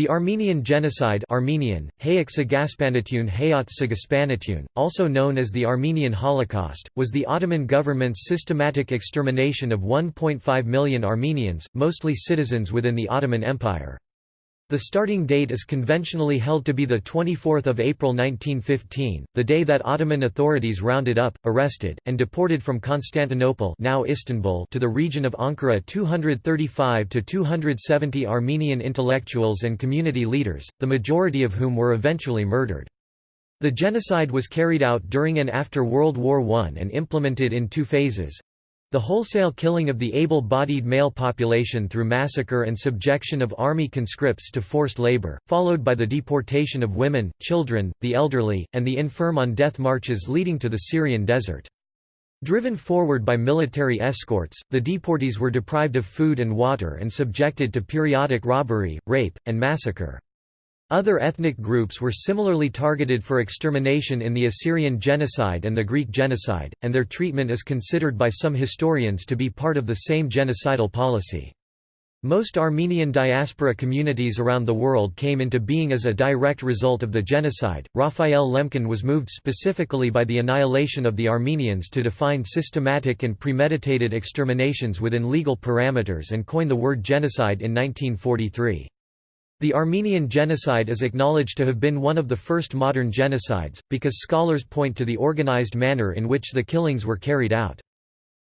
The Armenian Genocide Armenian, also known as the Armenian Holocaust, was the Ottoman government's systematic extermination of 1.5 million Armenians, mostly citizens within the Ottoman Empire. The starting date is conventionally held to be 24 April 1915, the day that Ottoman authorities rounded up, arrested, and deported from Constantinople now Istanbul to the region of Ankara 235 to 270 Armenian intellectuals and community leaders, the majority of whom were eventually murdered. The genocide was carried out during and after World War I and implemented in two phases. The wholesale killing of the able-bodied male population through massacre and subjection of army conscripts to forced labor, followed by the deportation of women, children, the elderly, and the infirm on death marches leading to the Syrian desert. Driven forward by military escorts, the deportees were deprived of food and water and subjected to periodic robbery, rape, and massacre. Other ethnic groups were similarly targeted for extermination in the Assyrian genocide and the Greek genocide, and their treatment is considered by some historians to be part of the same genocidal policy. Most Armenian diaspora communities around the world came into being as a direct result of the genocide. Raphael Lemkin was moved specifically by the annihilation of the Armenians to define systematic and premeditated exterminations within legal parameters and coin the word genocide in 1943. The Armenian genocide is acknowledged to have been one of the first modern genocides, because scholars point to the organized manner in which the killings were carried out.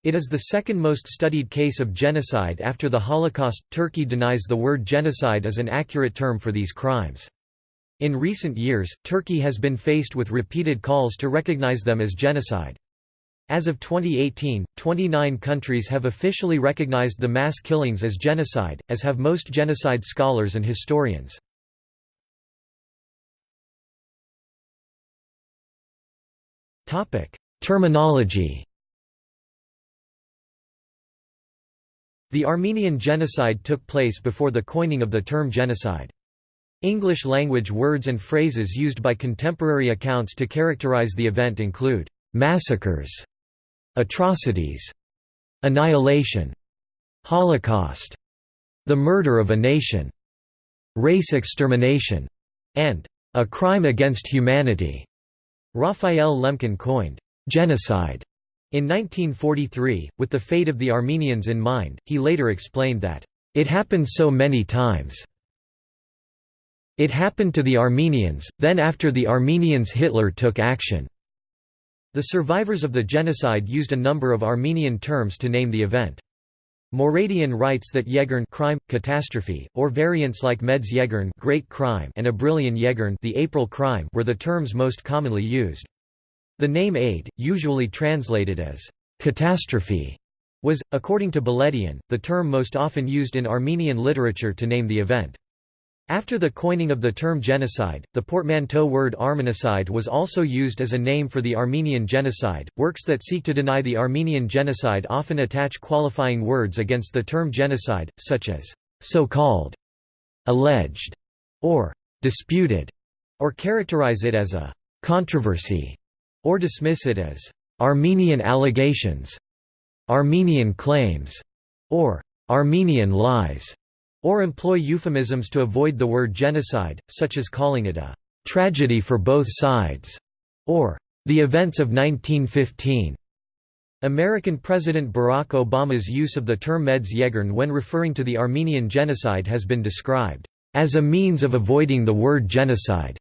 It is the second most studied case of genocide after the Holocaust. Turkey denies the word genocide as an accurate term for these crimes. In recent years, Turkey has been faced with repeated calls to recognize them as genocide. As of 2018, 29 countries have officially recognized the mass killings as genocide, as have most genocide scholars and historians. Terminology The Armenian genocide took place before the coining of the term genocide. English-language words and phrases used by contemporary accounts to characterize the event include massacres, Atrocities, Annihilation, Holocaust, The Murder of a Nation, Race Extermination, and A Crime Against Humanity. Raphael Lemkin coined genocide in 1943, with the fate of the Armenians in mind, he later explained that, "...it happened so many times. It happened to the Armenians, then after the Armenians Hitler took action." The survivors of the genocide used a number of Armenian terms to name the event. Moradian writes that Yeghern crime, catastrophe, or variants like Meds Yeghern great crime and Abrilian Yeghern the April crime were the terms most commonly used. The name Aid, usually translated as catastrophe, was, according to Beledian, the term most often used in Armenian literature to name the event. After the coining of the term genocide, the portmanteau word Armenocide was also used as a name for the Armenian genocide. Works that seek to deny the Armenian genocide often attach qualifying words against the term genocide, such as so-called, alleged, or disputed, or characterize it as a controversy, or dismiss it as Armenian allegations, Armenian claims, or Armenian lies or employ euphemisms to avoid the word genocide, such as calling it a tragedy for both sides, or the events of 1915. American President Barack Obama's use of the term Meds Yeghern when referring to the Armenian genocide has been described as a means of avoiding the word genocide.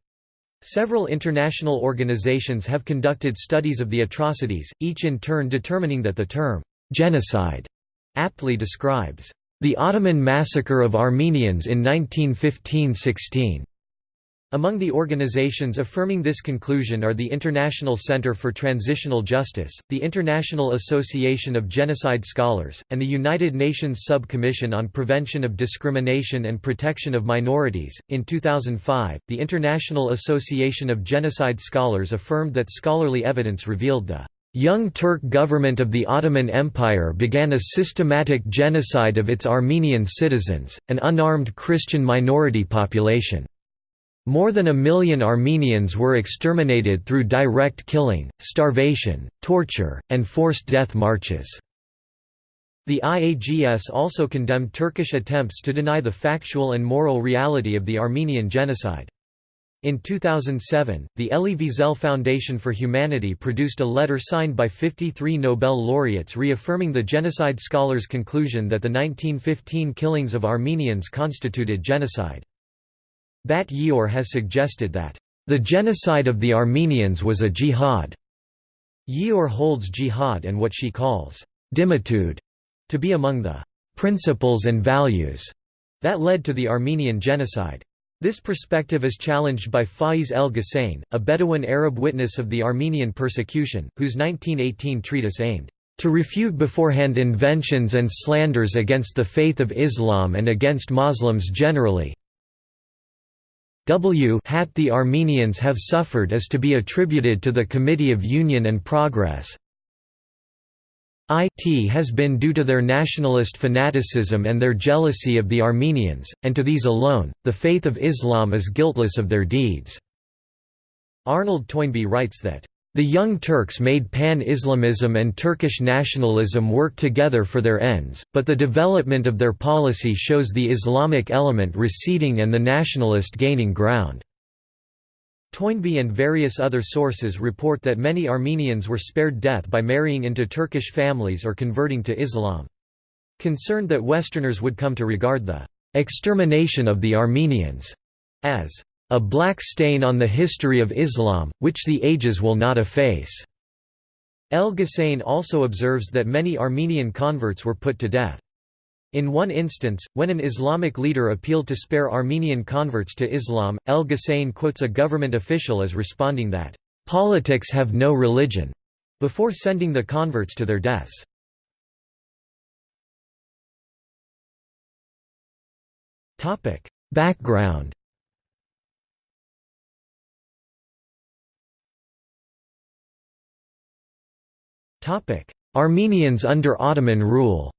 Several international organizations have conducted studies of the atrocities, each in turn determining that the term genocide aptly describes the Ottoman Massacre of Armenians in 1915–16. Among the organizations affirming this conclusion are the International Center for Transitional Justice, the International Association of Genocide Scholars, and the United Nations Sub-Commission on Prevention of Discrimination and Protection of Minorities. In 2005, the International Association of Genocide Scholars affirmed that scholarly evidence revealed the Young Turk government of the Ottoman Empire began a systematic genocide of its Armenian citizens, an unarmed Christian minority population. More than a million Armenians were exterminated through direct killing, starvation, torture, and forced death marches. The IAGS also condemned Turkish attempts to deny the factual and moral reality of the Armenian genocide. In 2007, the Elie Wiesel Foundation for Humanity produced a letter signed by 53 Nobel laureates reaffirming the genocide scholars' conclusion that the 1915 killings of Armenians constituted genocide. Bat Ye'or has suggested that, "...the genocide of the Armenians was a jihad." Ye'or holds jihad and what she calls, "...dhimmitude," to be among the principles and values that led to the Armenian genocide. This perspective is challenged by Faiz El Ghusein, a Bedouin Arab witness of the Armenian persecution, whose 1918 treatise aimed to refute beforehand inventions and slanders against the faith of Islam and against Muslims generally. W hat the Armenians have suffered is to be attributed to the Committee of Union and Progress, it has been due to their nationalist fanaticism and their jealousy of the Armenians, and to these alone, the faith of Islam is guiltless of their deeds." Arnold Toynbee writes that, "...the Young Turks made pan-Islamism and Turkish nationalism work together for their ends, but the development of their policy shows the Islamic element receding and the nationalist gaining ground." Toynbee and various other sources report that many Armenians were spared death by marrying into Turkish families or converting to Islam. Concerned that Westerners would come to regard the extermination of the Armenians as a black stain on the history of Islam, which the ages will not efface. El Ghusein also observes that many Armenian converts were put to death. In one instance, when an Islamic leader appealed to spare Armenian converts to Islam, El Ghusein quotes a government official as responding that, "...politics have no religion," before sending the converts to their deaths. Background Armenians under Ottoman rule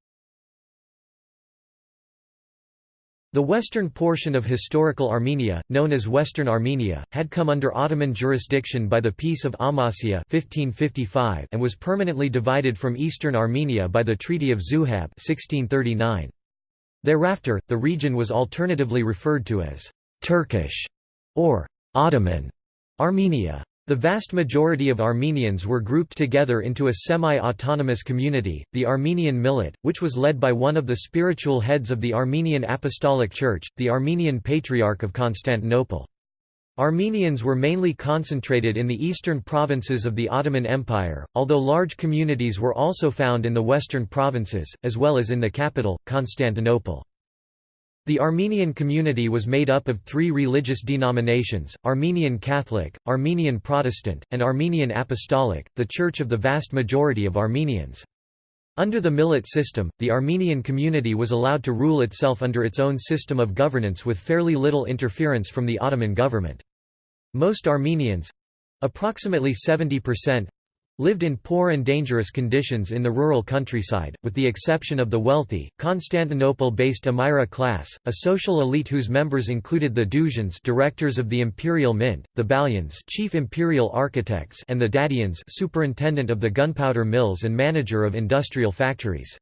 The western portion of historical Armenia, known as Western Armenia, had come under Ottoman jurisdiction by the Peace of Amasya 1555 and was permanently divided from eastern Armenia by the Treaty of Zuhab 1639. Thereafter, the region was alternatively referred to as «Turkish» or «Ottoman» Armenia. The vast majority of Armenians were grouped together into a semi-autonomous community, the Armenian Millet, which was led by one of the spiritual heads of the Armenian Apostolic Church, the Armenian Patriarch of Constantinople. Armenians were mainly concentrated in the eastern provinces of the Ottoman Empire, although large communities were also found in the western provinces, as well as in the capital, Constantinople. The Armenian community was made up of three religious denominations, Armenian Catholic, Armenian Protestant, and Armenian Apostolic, the church of the vast majority of Armenians. Under the Millet system, the Armenian community was allowed to rule itself under its own system of governance with fairly little interference from the Ottoman government. Most Armenians—approximately 70%, lived in poor and dangerous conditions in the rural countryside, with the exception of the wealthy, Constantinople-based Amira class, a social elite whose members included the Duzians directors of the imperial mint, the Balyans chief imperial architects and the Dadians superintendent of the gunpowder mills and manager of industrial factories.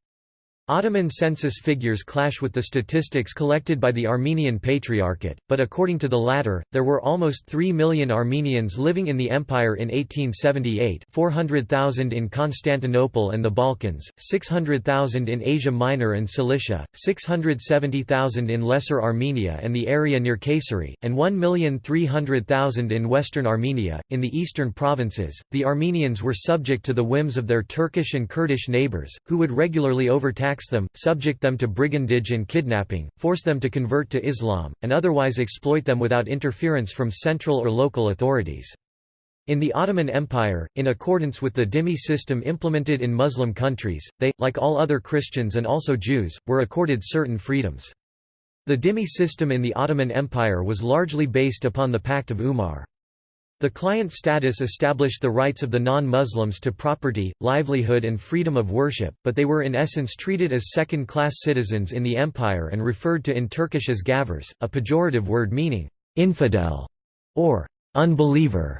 Ottoman census figures clash with the statistics collected by the Armenian Patriarchate, but according to the latter, there were almost 3 million Armenians living in the empire in 1878 400,000 in Constantinople and the Balkans, 600,000 in Asia Minor and Cilicia, 670,000 in Lesser Armenia and the area near Kayseri, and 1,300,000 in Western Armenia. In the eastern provinces, the Armenians were subject to the whims of their Turkish and Kurdish neighbors, who would regularly overtax tax them, subject them to brigandage and kidnapping, force them to convert to Islam, and otherwise exploit them without interference from central or local authorities. In the Ottoman Empire, in accordance with the dhimmi system implemented in Muslim countries, they, like all other Christians and also Jews, were accorded certain freedoms. The dhimmi system in the Ottoman Empire was largely based upon the Pact of Umar. The client status established the rights of the non-Muslims to property, livelihood and freedom of worship, but they were in essence treated as second-class citizens in the empire and referred to in Turkish as gavurs, a pejorative word meaning «infidel» or «unbeliever».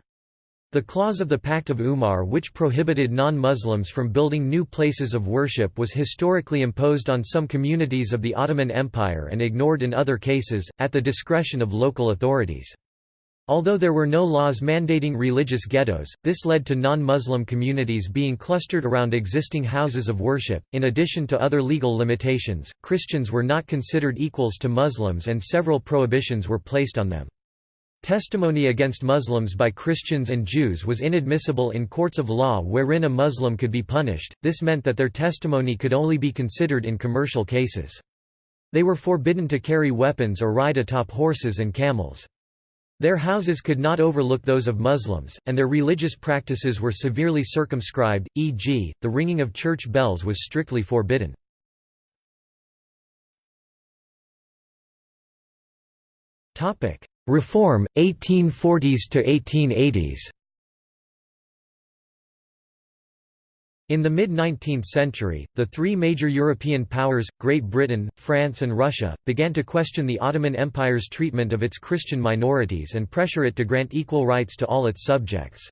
The clause of the Pact of Umar which prohibited non-Muslims from building new places of worship was historically imposed on some communities of the Ottoman Empire and ignored in other cases, at the discretion of local authorities. Although there were no laws mandating religious ghettos, this led to non-Muslim communities being clustered around existing houses of worship. In addition to other legal limitations, Christians were not considered equals to Muslims and several prohibitions were placed on them. Testimony against Muslims by Christians and Jews was inadmissible in courts of law wherein a Muslim could be punished, this meant that their testimony could only be considered in commercial cases. They were forbidden to carry weapons or ride atop horses and camels. Their houses could not overlook those of Muslims, and their religious practices were severely circumscribed, e.g., the ringing of church bells was strictly forbidden. Reform, 1840s to 1880s In the mid-19th century, the three major European powers, Great Britain, France and Russia, began to question the Ottoman Empire's treatment of its Christian minorities and pressure it to grant equal rights to all its subjects.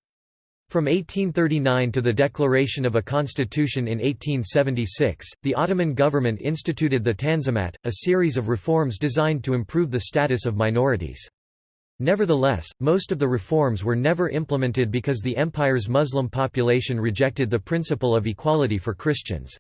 From 1839 to the declaration of a constitution in 1876, the Ottoman government instituted the Tanzimat, a series of reforms designed to improve the status of minorities. Nevertheless, most of the reforms were never implemented because the empire's Muslim population rejected the principle of equality for Christians.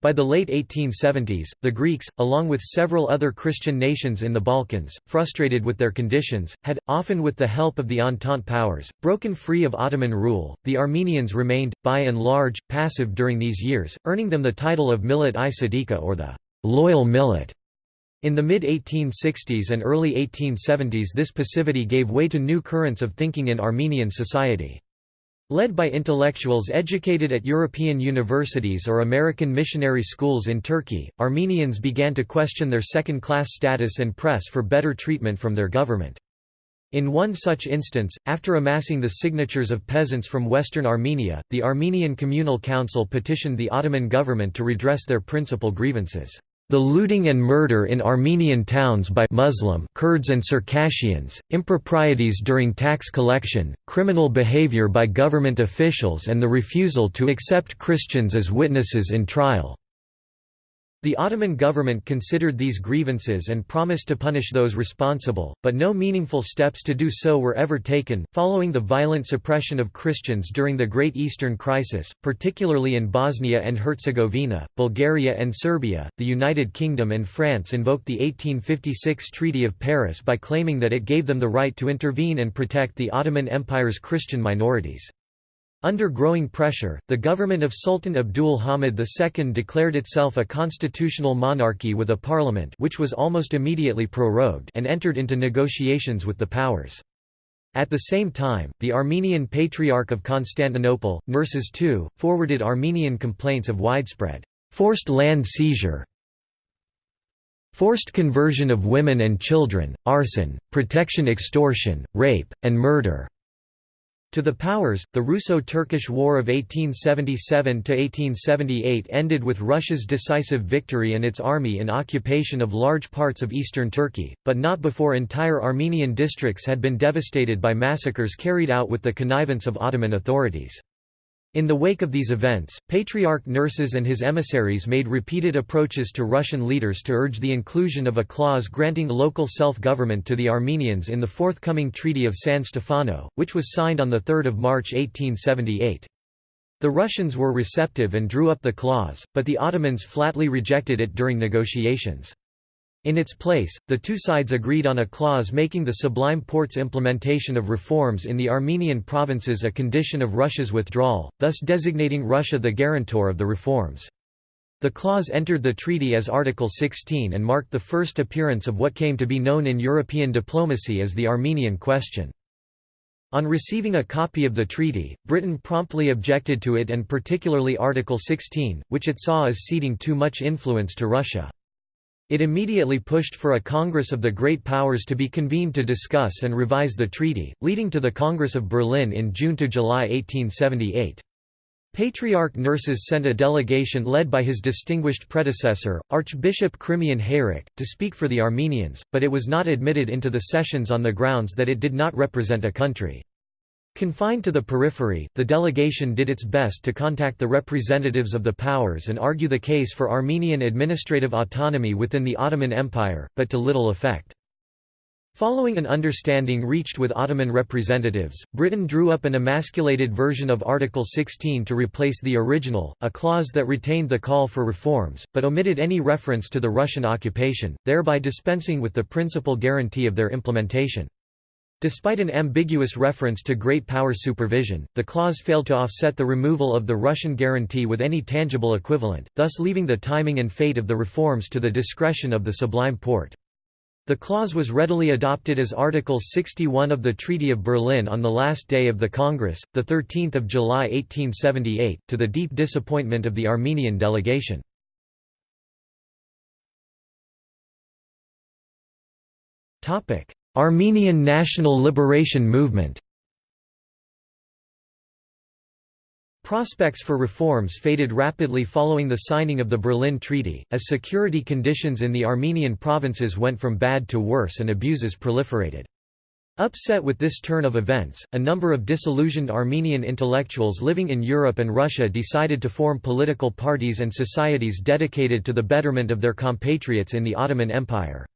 By the late 1870s, the Greeks, along with several other Christian nations in the Balkans, frustrated with their conditions, had, often with the help of the Entente powers, broken free of Ottoman rule. The Armenians remained, by and large, passive during these years, earning them the title of Millet i Sadiqa or the loyal millet. In the mid-1860s and early 1870s this passivity gave way to new currents of thinking in Armenian society. Led by intellectuals educated at European universities or American missionary schools in Turkey, Armenians began to question their second-class status and press for better treatment from their government. In one such instance, after amassing the signatures of peasants from western Armenia, the Armenian Communal Council petitioned the Ottoman government to redress their principal grievances. The looting and murder in Armenian towns by Muslim Kurds and Circassians, improprieties during tax collection, criminal behavior by government officials and the refusal to accept Christians as witnesses in trial. The Ottoman government considered these grievances and promised to punish those responsible, but no meaningful steps to do so were ever taken. Following the violent suppression of Christians during the Great Eastern Crisis, particularly in Bosnia and Herzegovina, Bulgaria and Serbia, the United Kingdom and France invoked the 1856 Treaty of Paris by claiming that it gave them the right to intervene and protect the Ottoman Empire's Christian minorities. Under growing pressure, the government of Sultan Abdul Hamid II declared itself a constitutional monarchy with a parliament which was almost immediately prorogued and entered into negotiations with the powers. At the same time, the Armenian Patriarch of Constantinople, Nerses II, forwarded Armenian complaints of widespread forced land seizure, forced conversion of women and children, arson, protection extortion, rape, and murder. To the powers, the Russo-Turkish War of 1877–1878 ended with Russia's decisive victory and its army in occupation of large parts of eastern Turkey, but not before entire Armenian districts had been devastated by massacres carried out with the connivance of Ottoman authorities. In the wake of these events, Patriarch Nerses and his emissaries made repeated approaches to Russian leaders to urge the inclusion of a clause granting local self-government to the Armenians in the forthcoming Treaty of San Stefano, which was signed on 3 March 1878. The Russians were receptive and drew up the clause, but the Ottomans flatly rejected it during negotiations. In its place, the two sides agreed on a clause making the Sublime Porte's implementation of reforms in the Armenian provinces a condition of Russia's withdrawal, thus designating Russia the guarantor of the reforms. The clause entered the treaty as Article 16 and marked the first appearance of what came to be known in European diplomacy as the Armenian question. On receiving a copy of the treaty, Britain promptly objected to it and particularly Article 16, which it saw as ceding too much influence to Russia. It immediately pushed for a Congress of the Great Powers to be convened to discuss and revise the treaty, leading to the Congress of Berlin in June–July 1878. Patriarch Nerses sent a delegation led by his distinguished predecessor, Archbishop Khrimian Hayrik, to speak for the Armenians, but it was not admitted into the sessions on the grounds that it did not represent a country. Confined to the periphery, the delegation did its best to contact the representatives of the powers and argue the case for Armenian administrative autonomy within the Ottoman Empire, but to little effect. Following an understanding reached with Ottoman representatives, Britain drew up an emasculated version of Article 16 to replace the original, a clause that retained the call for reforms, but omitted any reference to the Russian occupation, thereby dispensing with the principal guarantee of their implementation. Despite an ambiguous reference to great power supervision, the clause failed to offset the removal of the Russian guarantee with any tangible equivalent, thus leaving the timing and fate of the reforms to the discretion of the Sublime Porte. The clause was readily adopted as Article 61 of the Treaty of Berlin on the last day of the Congress, 13 July 1878, to the deep disappointment of the Armenian delegation. Armenian National Liberation Movement Prospects for reforms faded rapidly following the signing of the Berlin Treaty, as security conditions in the Armenian provinces went from bad to worse and abuses proliferated. Upset with this turn of events, a number of disillusioned Armenian intellectuals living in Europe and Russia decided to form political parties and societies dedicated to the betterment of their compatriots in the Ottoman Empire.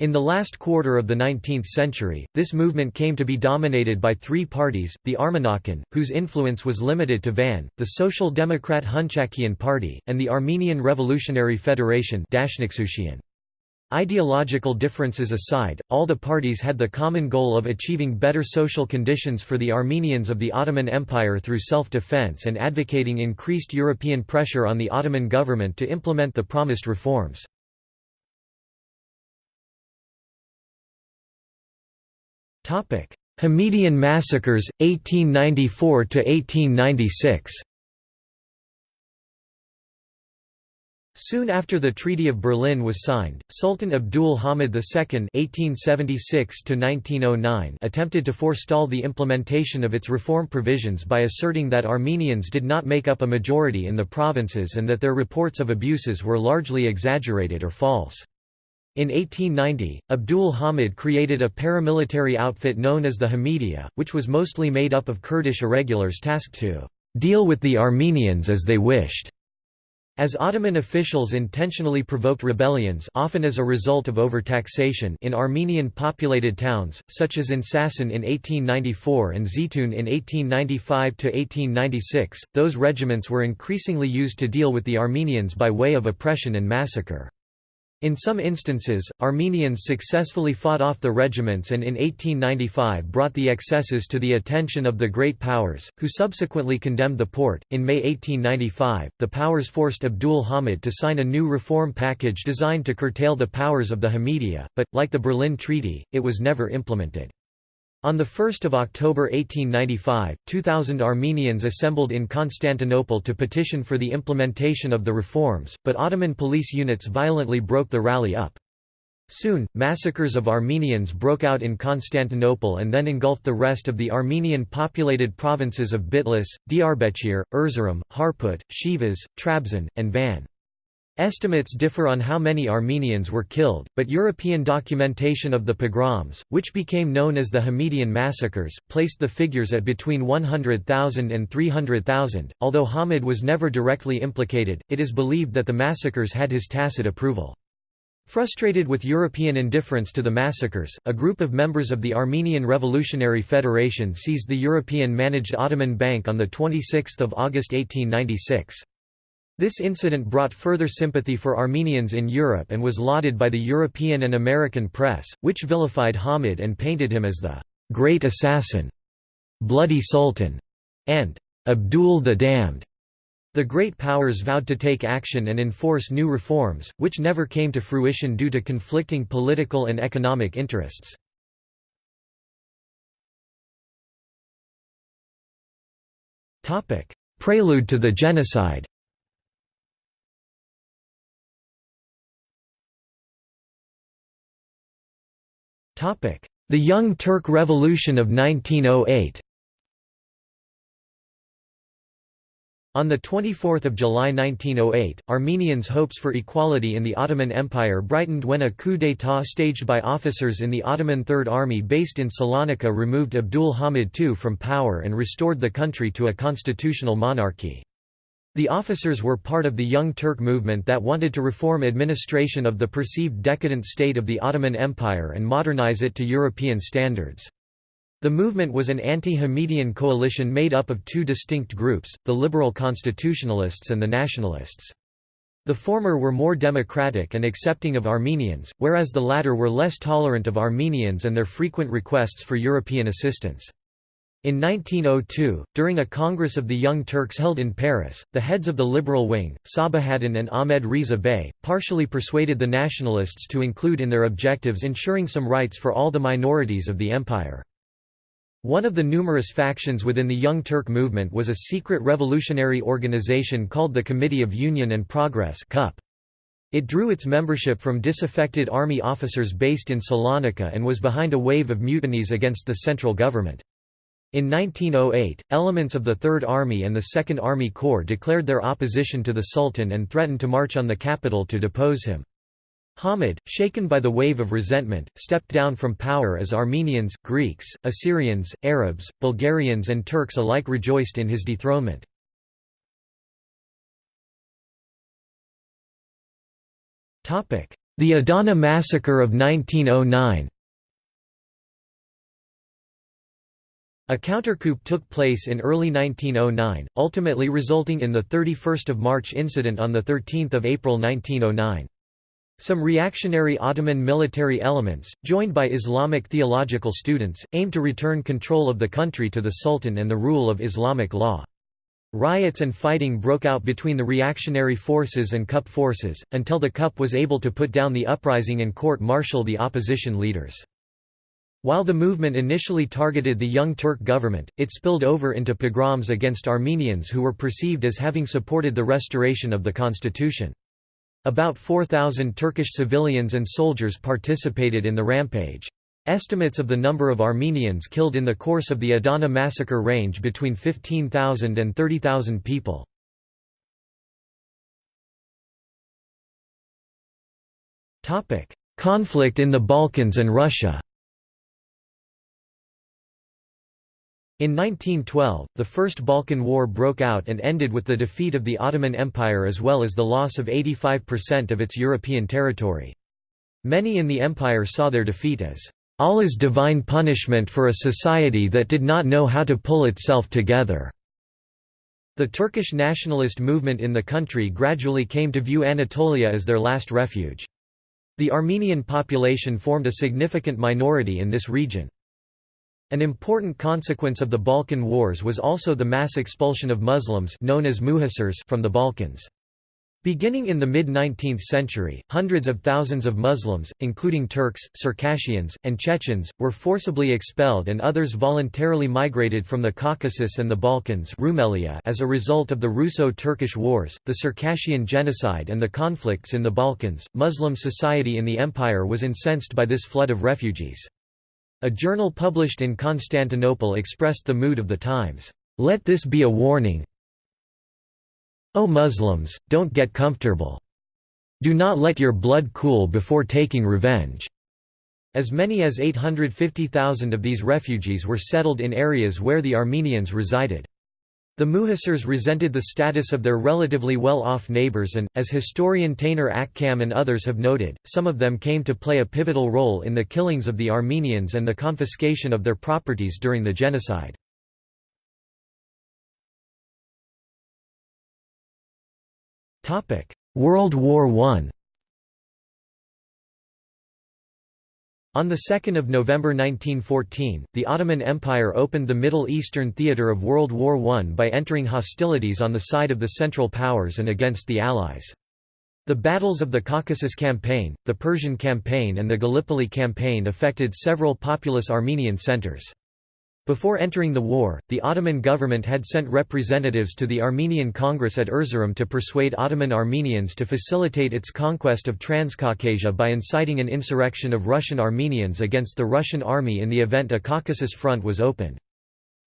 In the last quarter of the 19th century, this movement came to be dominated by three parties, the Armanakan, whose influence was limited to Van, the Social Democrat Hunchakian Party, and the Armenian Revolutionary Federation Ideological differences aside, all the parties had the common goal of achieving better social conditions for the Armenians of the Ottoman Empire through self-defense and advocating increased European pressure on the Ottoman government to implement the promised reforms. Hamidian massacres, 1894–1896 Soon after the Treaty of Berlin was signed, Sultan Abdul Hamid II (1876–1909) attempted to forestall the implementation of its reform provisions by asserting that Armenians did not make up a majority in the provinces and that their reports of abuses were largely exaggerated or false. In 1890, Abdul Hamid created a paramilitary outfit known as the Hamidiya, which was mostly made up of Kurdish irregulars tasked to deal with the Armenians as they wished. As Ottoman officials intentionally provoked rebellions often as a result of overtaxation in Armenian-populated towns, such as in Sasson in 1894 and Zeytun in 1895–1896, those regiments were increasingly used to deal with the Armenians by way of oppression and massacre. In some instances, Armenians successfully fought off the regiments and in 1895 brought the excesses to the attention of the Great Powers, who subsequently condemned the Porte. In May 1895, the Powers forced Abdul Hamid to sign a new reform package designed to curtail the powers of the Hamidiya, but, like the Berlin Treaty, it was never implemented. On 1 October 1895, 2,000 Armenians assembled in Constantinople to petition for the implementation of the reforms, but Ottoman police units violently broke the rally up. Soon, massacres of Armenians broke out in Constantinople and then engulfed the rest of the Armenian-populated provinces of Bitlis, Diyarbakir, Erzurum, Harput, Sivas, Trabzon, and Van. Estimates differ on how many Armenians were killed, but European documentation of the pogroms, which became known as the Hamidian massacres, placed the figures at between 100,000 and 300,000. Although Hamid was never directly implicated, it is believed that the massacres had his tacit approval. Frustrated with European indifference to the massacres, a group of members of the Armenian Revolutionary Federation seized the European-managed Ottoman Bank on 26 August 1896. This incident brought further sympathy for Armenians in Europe and was lauded by the European and American press, which vilified Hamid and painted him as the «Great Assassin», «Bloody Sultan», and «Abdul the Damned». The great powers vowed to take action and enforce new reforms, which never came to fruition due to conflicting political and economic interests. Prelude to the genocide The Young Turk Revolution of 1908 On 24 July 1908, Armenians' hopes for equality in the Ottoman Empire brightened when a coup d'état staged by officers in the Ottoman Third Army based in Salonika removed Abdul Hamid II from power and restored the country to a constitutional monarchy. The officers were part of the Young Turk movement that wanted to reform administration of the perceived decadent state of the Ottoman Empire and modernize it to European standards. The movement was an anti-Hamidian coalition made up of two distinct groups, the liberal constitutionalists and the nationalists. The former were more democratic and accepting of Armenians, whereas the latter were less tolerant of Armenians and their frequent requests for European assistance. In 1902, during a Congress of the Young Turks held in Paris, the heads of the liberal wing, Sabahaddin and Ahmed Riza Bey, partially persuaded the nationalists to include in their objectives ensuring some rights for all the minorities of the empire. One of the numerous factions within the Young Turk movement was a secret revolutionary organization called the Committee of Union and Progress It drew its membership from disaffected army officers based in Salonika and was behind a wave of mutinies against the central government. In 1908, elements of the Third Army and the Second Army Corps declared their opposition to the Sultan and threatened to march on the capital to depose him. Hamid, shaken by the wave of resentment, stepped down from power as Armenians, Greeks, Assyrians, Arabs, Bulgarians and Turks alike rejoiced in his dethronement. The Adana Massacre of 1909 A countercoup took place in early 1909, ultimately resulting in the 31 March incident on 13 April 1909. Some reactionary Ottoman military elements, joined by Islamic theological students, aimed to return control of the country to the Sultan and the rule of Islamic law. Riots and fighting broke out between the reactionary forces and CUP forces, until the CUP was able to put down the uprising and court-martial the opposition leaders. While the movement initially targeted the Young Turk government, it spilled over into pogroms against Armenians who were perceived as having supported the restoration of the constitution. About 4,000 Turkish civilians and soldiers participated in the rampage. Estimates of the number of Armenians killed in the course of the Adana massacre range between 15,000 and 30,000 people. Conflict in the Balkans and Russia In 1912, the First Balkan War broke out and ended with the defeat of the Ottoman Empire as well as the loss of 85% of its European territory. Many in the empire saw their defeat as Allah's divine punishment for a society that did not know how to pull itself together. The Turkish nationalist movement in the country gradually came to view Anatolia as their last refuge. The Armenian population formed a significant minority in this region. An important consequence of the Balkan Wars was also the mass expulsion of Muslims known as muhacirs from the Balkans. Beginning in the mid-19th century, hundreds of thousands of Muslims, including Turks, Circassians, and Chechens, were forcibly expelled and others voluntarily migrated from the Caucasus and the Balkans Rumelia as a result of the Russo-Turkish Wars, the Circassian genocide and the conflicts in the Balkans. Muslim society in the empire was incensed by this flood of refugees. A journal published in Constantinople expressed the mood of the times, "'Let this be a warning O Muslims, don't get comfortable. Do not let your blood cool before taking revenge." As many as 850,000 of these refugees were settled in areas where the Armenians resided. The Muhacirs resented the status of their relatively well-off neighbors and, as historian Taner Akcam and others have noted, some of them came to play a pivotal role in the killings of the Armenians and the confiscation of their properties during the genocide. World War I On 2 November 1914, the Ottoman Empire opened the Middle Eastern theatre of World War I by entering hostilities on the side of the Central Powers and against the Allies. The battles of the Caucasus Campaign, the Persian Campaign and the Gallipoli Campaign affected several populous Armenian centers. Before entering the war, the Ottoman government had sent representatives to the Armenian Congress at Erzurum to persuade Ottoman Armenians to facilitate its conquest of Transcaucasia by inciting an insurrection of Russian Armenians against the Russian army in the event a Caucasus front was opened.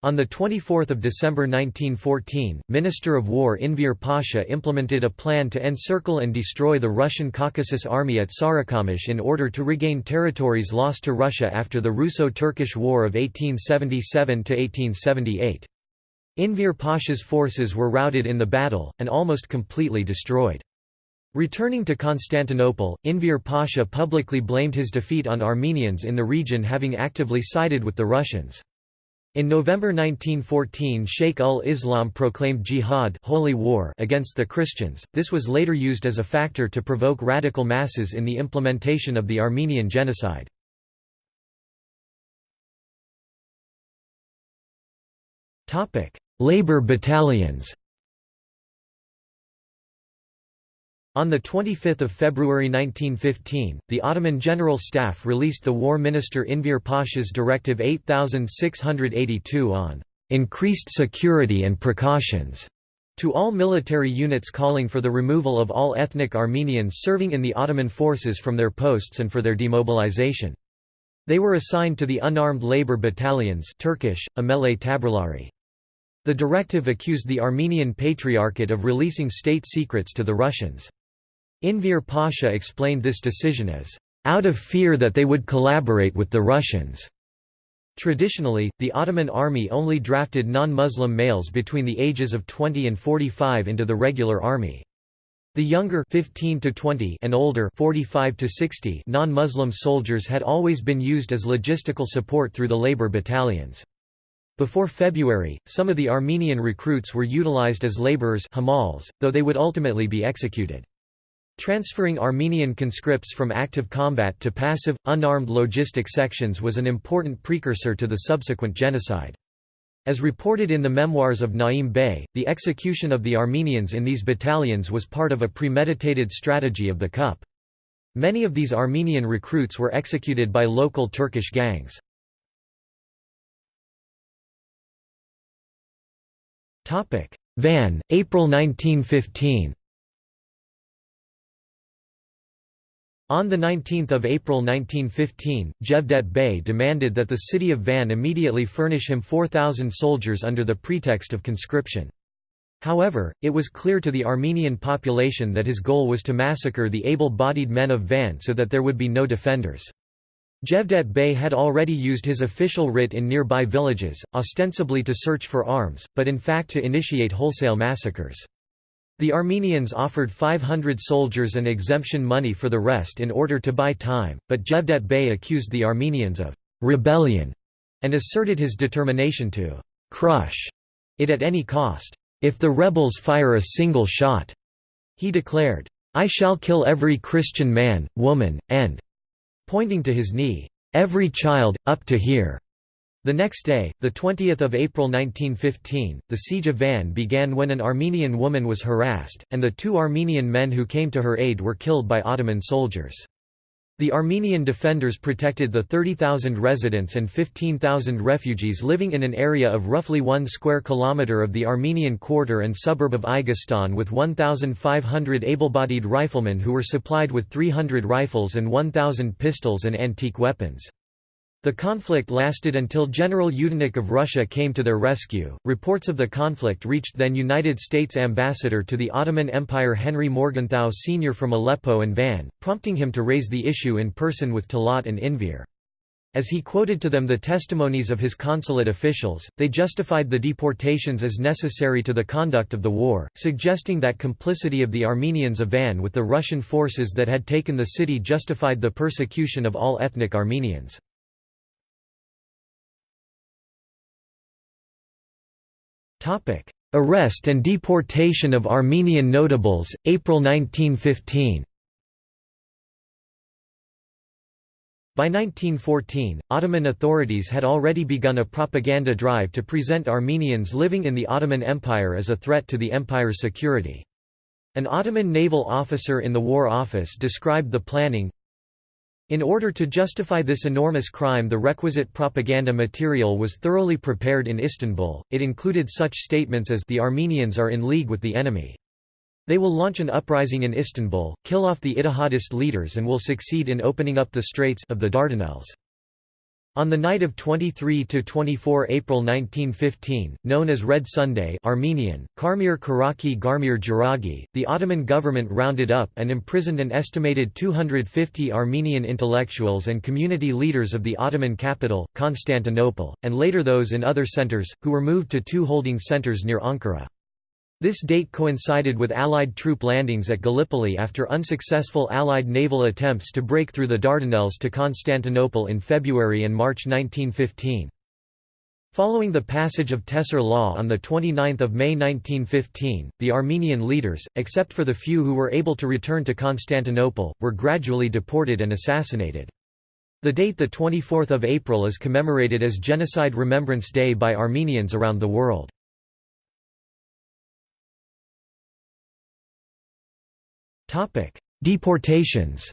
On 24 December 1914, Minister of War Enver Pasha implemented a plan to encircle and destroy the Russian Caucasus Army at Sarıkamış in order to regain territories lost to Russia after the Russo-Turkish War of 1877–1878. Enver Pasha's forces were routed in the battle, and almost completely destroyed. Returning to Constantinople, Enver Pasha publicly blamed his defeat on Armenians in the region having actively sided with the Russians. In November 1914 Sheikh ul-Islam proclaimed jihad holy war against the Christians, this was later used as a factor to provoke radical masses in the implementation of the Armenian genocide. Labor battalions On 25 February 1915, the Ottoman General Staff released the War Minister Enver Pasha's Directive 8682 on "...increased security and precautions." to all military units calling for the removal of all ethnic Armenians serving in the Ottoman forces from their posts and for their demobilization. They were assigned to the unarmed labor battalions Turkish, Amele Taburları. The directive accused the Armenian Patriarchate of releasing state secrets to the Russians. Enver Pasha explained this decision as, "...out of fear that they would collaborate with the Russians." Traditionally, the Ottoman army only drafted non-Muslim males between the ages of 20 and 45 into the regular army. The younger 15 to 20 and older 45 to 60 non-Muslim soldiers had always been used as logistical support through the labor battalions. Before February, some of the Armenian recruits were utilized as laborers hamals, though they would ultimately be executed. Transferring Armenian conscripts from active combat to passive, unarmed logistic sections was an important precursor to the subsequent genocide. As reported in the memoirs of Naim Bey, the execution of the Armenians in these battalions was part of a premeditated strategy of the CUP. Many of these Armenian recruits were executed by local Turkish gangs. Van, April 1915 On 19 April 1915, Cevdet Bey demanded that the city of Van immediately furnish him 4,000 soldiers under the pretext of conscription. However, it was clear to the Armenian population that his goal was to massacre the able-bodied men of Van so that there would be no defenders. Cevdet Bey had already used his official writ in nearby villages, ostensibly to search for arms, but in fact to initiate wholesale massacres. The Armenians offered 500 soldiers and exemption money for the rest in order to buy time, but Cevdet Bey accused the Armenians of «rebellion» and asserted his determination to «crush» it at any cost. If the rebels fire a single shot, he declared, I shall kill every Christian man, woman, and pointing to his knee, every child, up to here. The next day, 20 April 1915, the siege of Van began when an Armenian woman was harassed, and the two Armenian men who came to her aid were killed by Ottoman soldiers. The Armenian defenders protected the 30,000 residents and 15,000 refugees living in an area of roughly 1 square kilometre of the Armenian quarter and suburb of Aigestan with 1,500 able-bodied riflemen who were supplied with 300 rifles and 1,000 pistols and antique weapons. The conflict lasted until General Yudenich of Russia came to their rescue. Reports of the conflict reached then United States ambassador to the Ottoman Empire Henry Morgenthau Sr. from Aleppo and Van, prompting him to raise the issue in person with Talat and Enver. As he quoted to them the testimonies of his consulate officials, they justified the deportations as necessary to the conduct of the war, suggesting that complicity of the Armenians of Van with the Russian forces that had taken the city justified the persecution of all ethnic Armenians. Arrest and deportation of Armenian notables, April 1915 By 1914, Ottoman authorities had already begun a propaganda drive to present Armenians living in the Ottoman Empire as a threat to the empire's security. An Ottoman naval officer in the War Office described the planning, in order to justify this enormous crime the requisite propaganda material was thoroughly prepared in Istanbul, it included such statements as the Armenians are in league with the enemy. They will launch an uprising in Istanbul, kill off the Ittihadist leaders and will succeed in opening up the straits of the Dardanelles. On the night of 23–24 April 1915, known as Red Sunday Armenian, Karmir Karaki Garmir Jaragi, the Ottoman government rounded up and imprisoned an estimated 250 Armenian intellectuals and community leaders of the Ottoman capital, Constantinople, and later those in other centers, who were moved to two holding centers near Ankara. This date coincided with Allied troop landings at Gallipoli after unsuccessful Allied naval attempts to break through the Dardanelles to Constantinople in February and March 1915. Following the passage of Tehcir Law on 29 May 1915, the Armenian leaders, except for the few who were able to return to Constantinople, were gradually deported and assassinated. The date 24 April is commemorated as Genocide Remembrance Day by Armenians around the world. Deportations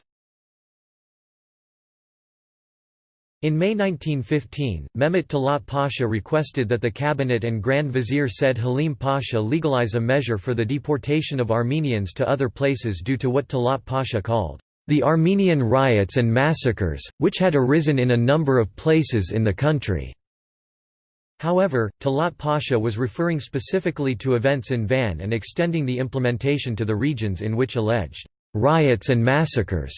In May 1915, Mehmet Talat Pasha requested that the cabinet and Grand Vizier Said Halim Pasha legalize a measure for the deportation of Armenians to other places due to what Talat Pasha called, "...the Armenian riots and massacres, which had arisen in a number of places in the country." However, Talat Pasha was referring specifically to events in Van and extending the implementation to the regions in which alleged riots and massacres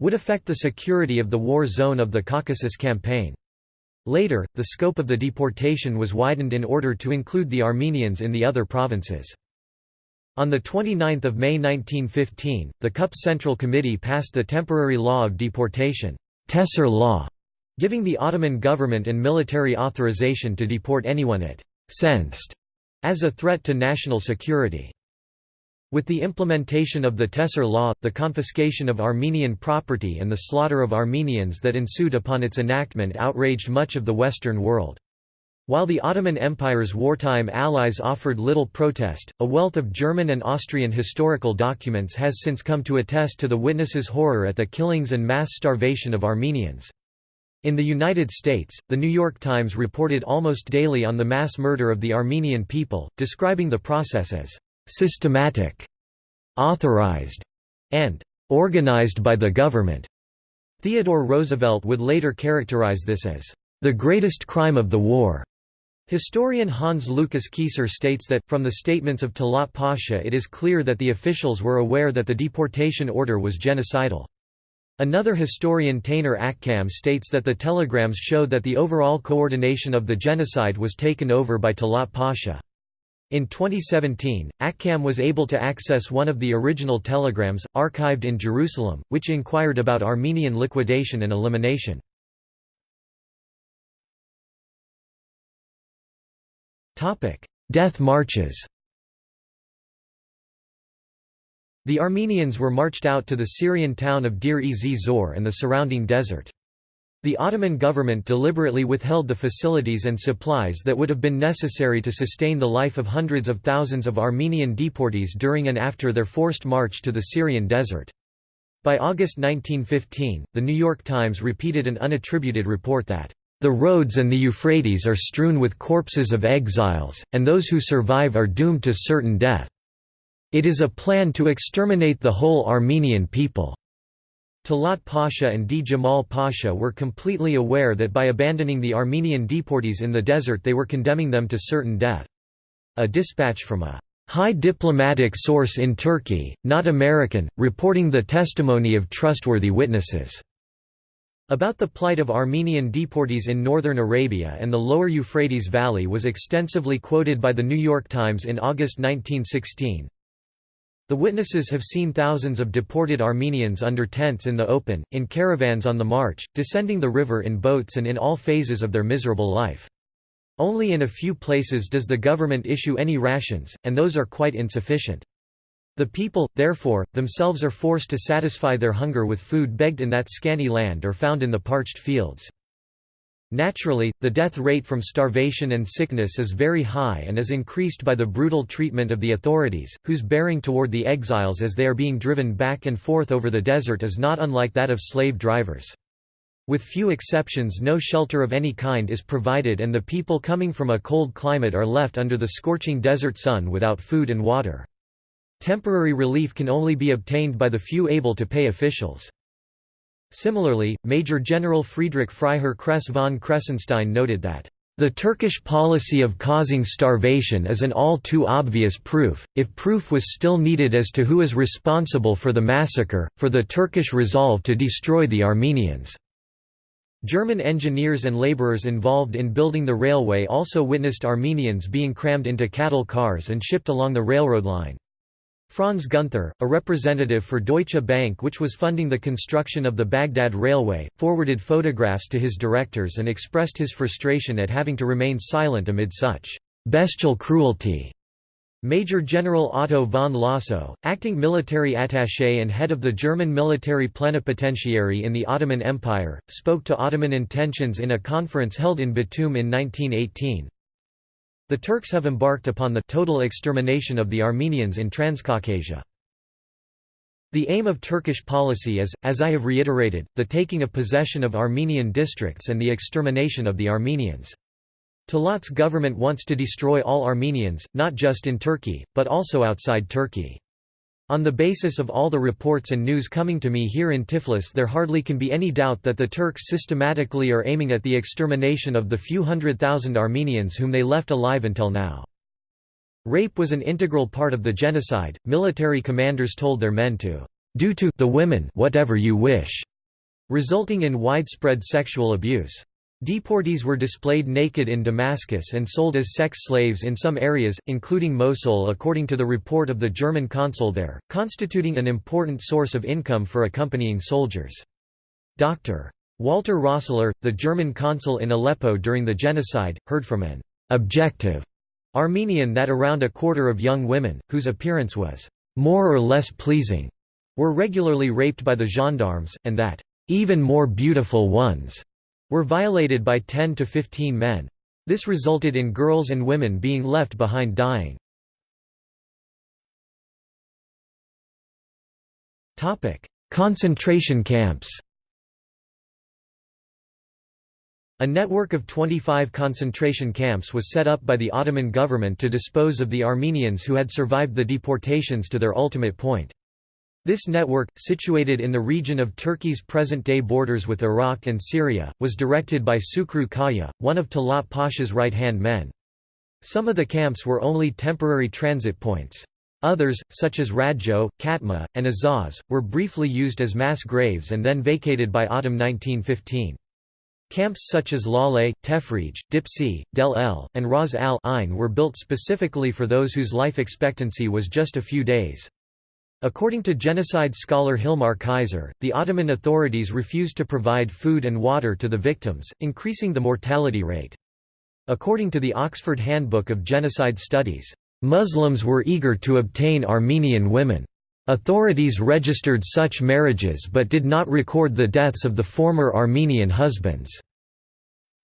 would affect the security of the war zone of the Caucasus Campaign. Later, the scope of the deportation was widened in order to include the Armenians in the other provinces. On 29 May 1915, the CUP Central Committee passed the temporary law of deportation Tehcir law", giving the Ottoman government and military authorization to deport anyone it «sensed» as a threat to national security. With the implementation of the Tehcir law, the confiscation of Armenian property and the slaughter of Armenians that ensued upon its enactment outraged much of the Western world. While the Ottoman Empire's wartime allies offered little protest, a wealth of German and Austrian historical documents has since come to attest to the witnesses' horror at the killings and mass starvation of Armenians. In the United States, The New York Times reported almost daily on the mass murder of the Armenian people, describing the process as «systematic», «authorized» and «organized by the government». Theodore Roosevelt would later characterize this as «the greatest crime of the war». Historian Hans Lukas Kieser states that, from the statements of Talat Pasha it is clear that the officials were aware that the deportation order was genocidal. Another historian Taner Akcam states that the telegrams showed that the overall coordination of the genocide was taken over by Talat Pasha. In 2017, Akcam was able to access one of the original telegrams, archived in Jerusalem, which inquired about Armenian liquidation and elimination. Death marches The Armenians were marched out to the Syrian town of Deir-ez-Zor and the surrounding desert. The Ottoman government deliberately withheld the facilities and supplies that would have been necessary to sustain the life of hundreds of thousands of Armenian deportees during and after their forced march to the Syrian desert. By August 1915, The New York Times repeated an unattributed report that, "...the roads and the Euphrates are strewn with corpses of exiles, and those who survive are doomed to certain death." It is a plan to exterminate the whole Armenian people. Talat Pasha and Djemal Pasha were completely aware that by abandoning the Armenian deportees in the desert they were condemning them to certain death. A dispatch from a high diplomatic source in Turkey, not American, reporting the testimony of trustworthy witnesses about the plight of Armenian deportees in northern Arabia and the lower Euphrates Valley was extensively quoted by The New York Times in August 1916. The witnesses have seen thousands of deported Armenians under tents in the open, in caravans on the march, descending the river in boats and in all phases of their miserable life. Only in a few places does the government issue any rations, and those are quite insufficient. The people, therefore, themselves are forced to satisfy their hunger with food begged in that scanty land or found in the parched fields. Naturally, the death rate from starvation and sickness is very high and is increased by the brutal treatment of the authorities, whose bearing toward the exiles as they are being driven back and forth over the desert is not unlike that of slave drivers. With few exceptions no shelter of any kind is provided and the people coming from a cold climate are left under the scorching desert sun without food and water. Temporary relief can only be obtained by the few able to pay officials. Similarly, Major General Friedrich Freiherr Kress von Kressenstein noted that the Turkish policy of causing starvation is an all too obvious proof, if proof was still needed as to who is responsible for the massacre, for the Turkish resolve to destroy the Armenians. German engineers and laborers involved in building the railway also witnessed Armenians being crammed into cattle cars and shipped along the railroad line. Franz Gunther, a representative for Deutsche Bank which was funding the construction of the Baghdad Railway, forwarded photographs to his directors and expressed his frustration at having to remain silent amid such «bestial cruelty». Major General Otto von Lossow, acting military attaché and head of the German military plenipotentiary in the Ottoman Empire, spoke to Ottoman intentions in a conference held in Batum in 1918. The Turks have embarked upon the total extermination of the Armenians in Transcaucasia. The aim of Turkish policy is, as I have reiterated, the taking of possession of Armenian districts and the extermination of the Armenians. Talat's government wants to destroy all Armenians, not just in Turkey, but also outside Turkey. On the basis of all the reports and news coming to me here in Tiflis there hardly can be any doubt that the Turks systematically are aiming at the extermination of the few hundred thousand Armenians whom they left alive until now. Rape was an integral part of the genocide. Military commanders told their men to do to the women whatever you wish, resulting in widespread sexual abuse. Deportees were displayed naked in Damascus and sold as sex slaves in some areas, including Mosul according to the report of the German consul there, constituting an important source of income for accompanying soldiers. Dr. Walter Rössler, the German consul in Aleppo during the genocide, heard from an «objective» Armenian that around a quarter of young women, whose appearance was «more or less pleasing», were regularly raped by the gendarmes, and that «even more beautiful ones» were violated by 10 to 15 men. This resulted in girls and women being left behind dying. Concentration camps A network of 25 concentration camps was set up by the Ottoman government to dispose of the Armenians who had survived the deportations to their ultimate point. This network, situated in the region of Turkey's present-day borders with Iraq and Syria, was directed by Sukru Kaya, one of Talat Pasha's right-hand men. Some of the camps were only temporary transit points. Others, such as Radjo, Katma, and Azaz, were briefly used as mass graves and then vacated by autumn 1915. Camps such as Lale, Tefrij, Dipsi, Del El, and Ras al Ain were built specifically for those whose life expectancy was just a few days. According to genocide scholar Hilmar Kaiser, the Ottoman authorities refused to provide food and water to the victims, increasing the mortality rate. According to the Oxford Handbook of Genocide Studies, "...Muslims were eager to obtain Armenian women. Authorities registered such marriages but did not record the deaths of the former Armenian husbands."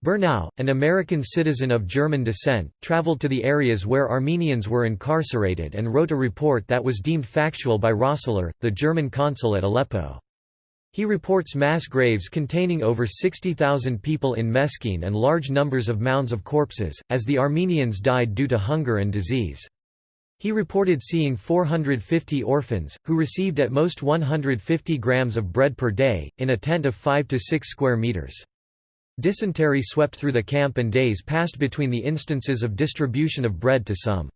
Bernau, an American citizen of German descent, traveled to the areas where Armenians were incarcerated and wrote a report that was deemed factual by Rössler, the German consul at Aleppo. He reports mass graves containing over 60,000 people in Meskene and large numbers of mounds of corpses, as the Armenians died due to hunger and disease. He reported seeing 450 orphans, who received at most 150 grams of bread per day, in a tent of 5 to 6 square meters. Dysentery swept through the camp and days passed between the instances of distribution of bread to some.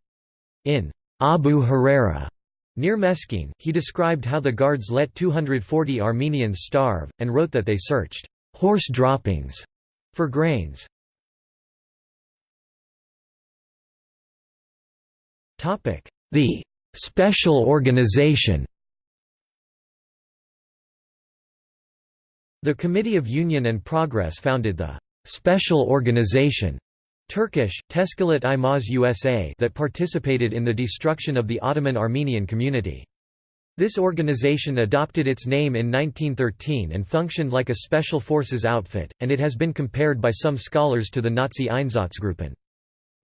In Abu Huraira, near Meskene, he described how the guards let 240 Armenians starve, and wrote that they searched horse droppings for grains. The special organization The Committee of Union and Progress founded the «Special Organization» Turkish, Teşkilat-ı Mahsusa that participated in the destruction of the Ottoman Armenian community. This organization adopted its name in 1913 and functioned like a special forces outfit, and it has been compared by some scholars to the Nazi Einsatzgruppen.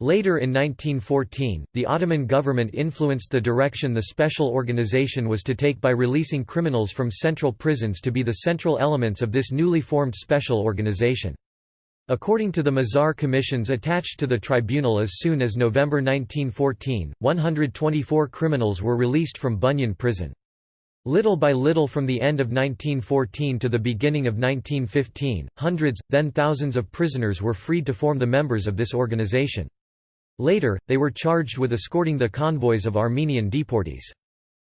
Later in 1914, the Ottoman government influenced the direction the special organization was to take by releasing criminals from central prisons to be the central elements of this newly formed special organization. According to the Mazhar commissions attached to the tribunal as soon as November 1914, 124 criminals were released from Bunyan prison. Little by little from the end of 1914 to the beginning of 1915, hundreds, then thousands of prisoners were freed to form the members of this organization. Later, they were charged with escorting the convoys of Armenian deportees.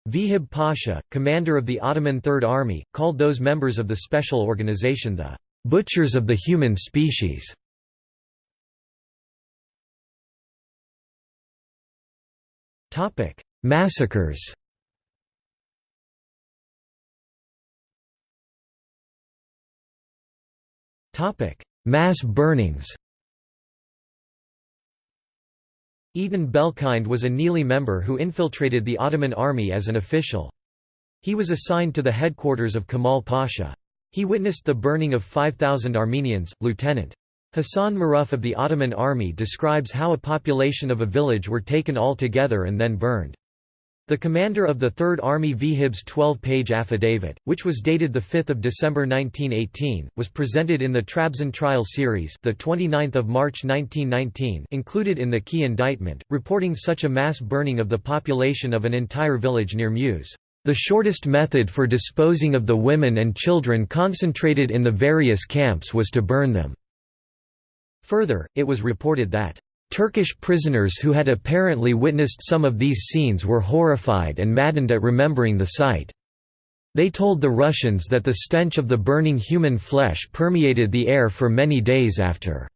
Vehib Pasha, commander of the Ottoman Third Army, called those members of the special organization the "'butchers of the human species' Massacres. Mass burnings Eitan Belkind was a Nili member who infiltrated the Ottoman army as an official. He was assigned to the headquarters of Kemal Pasha. He witnessed the burning of 5,000 Armenians. Lieutenant. Hassan Maruf of the Ottoman army describes how a population of a village were taken all together and then burned. The commander of the Third Army Vehib's 12-page affidavit, which was dated 5 December 1918, was presented in the Trabzon trial series the 29th of March 1919 included in the key indictment, reporting such a mass burning of the population of an entire village near Muş. The shortest method for disposing of the women and children concentrated in the various camps was to burn them. Further, it was reported that Turkish prisoners who had apparently witnessed some of these scenes were horrified and maddened at remembering the sight. They told the Russians that the stench of the burning human flesh permeated the air for many days after.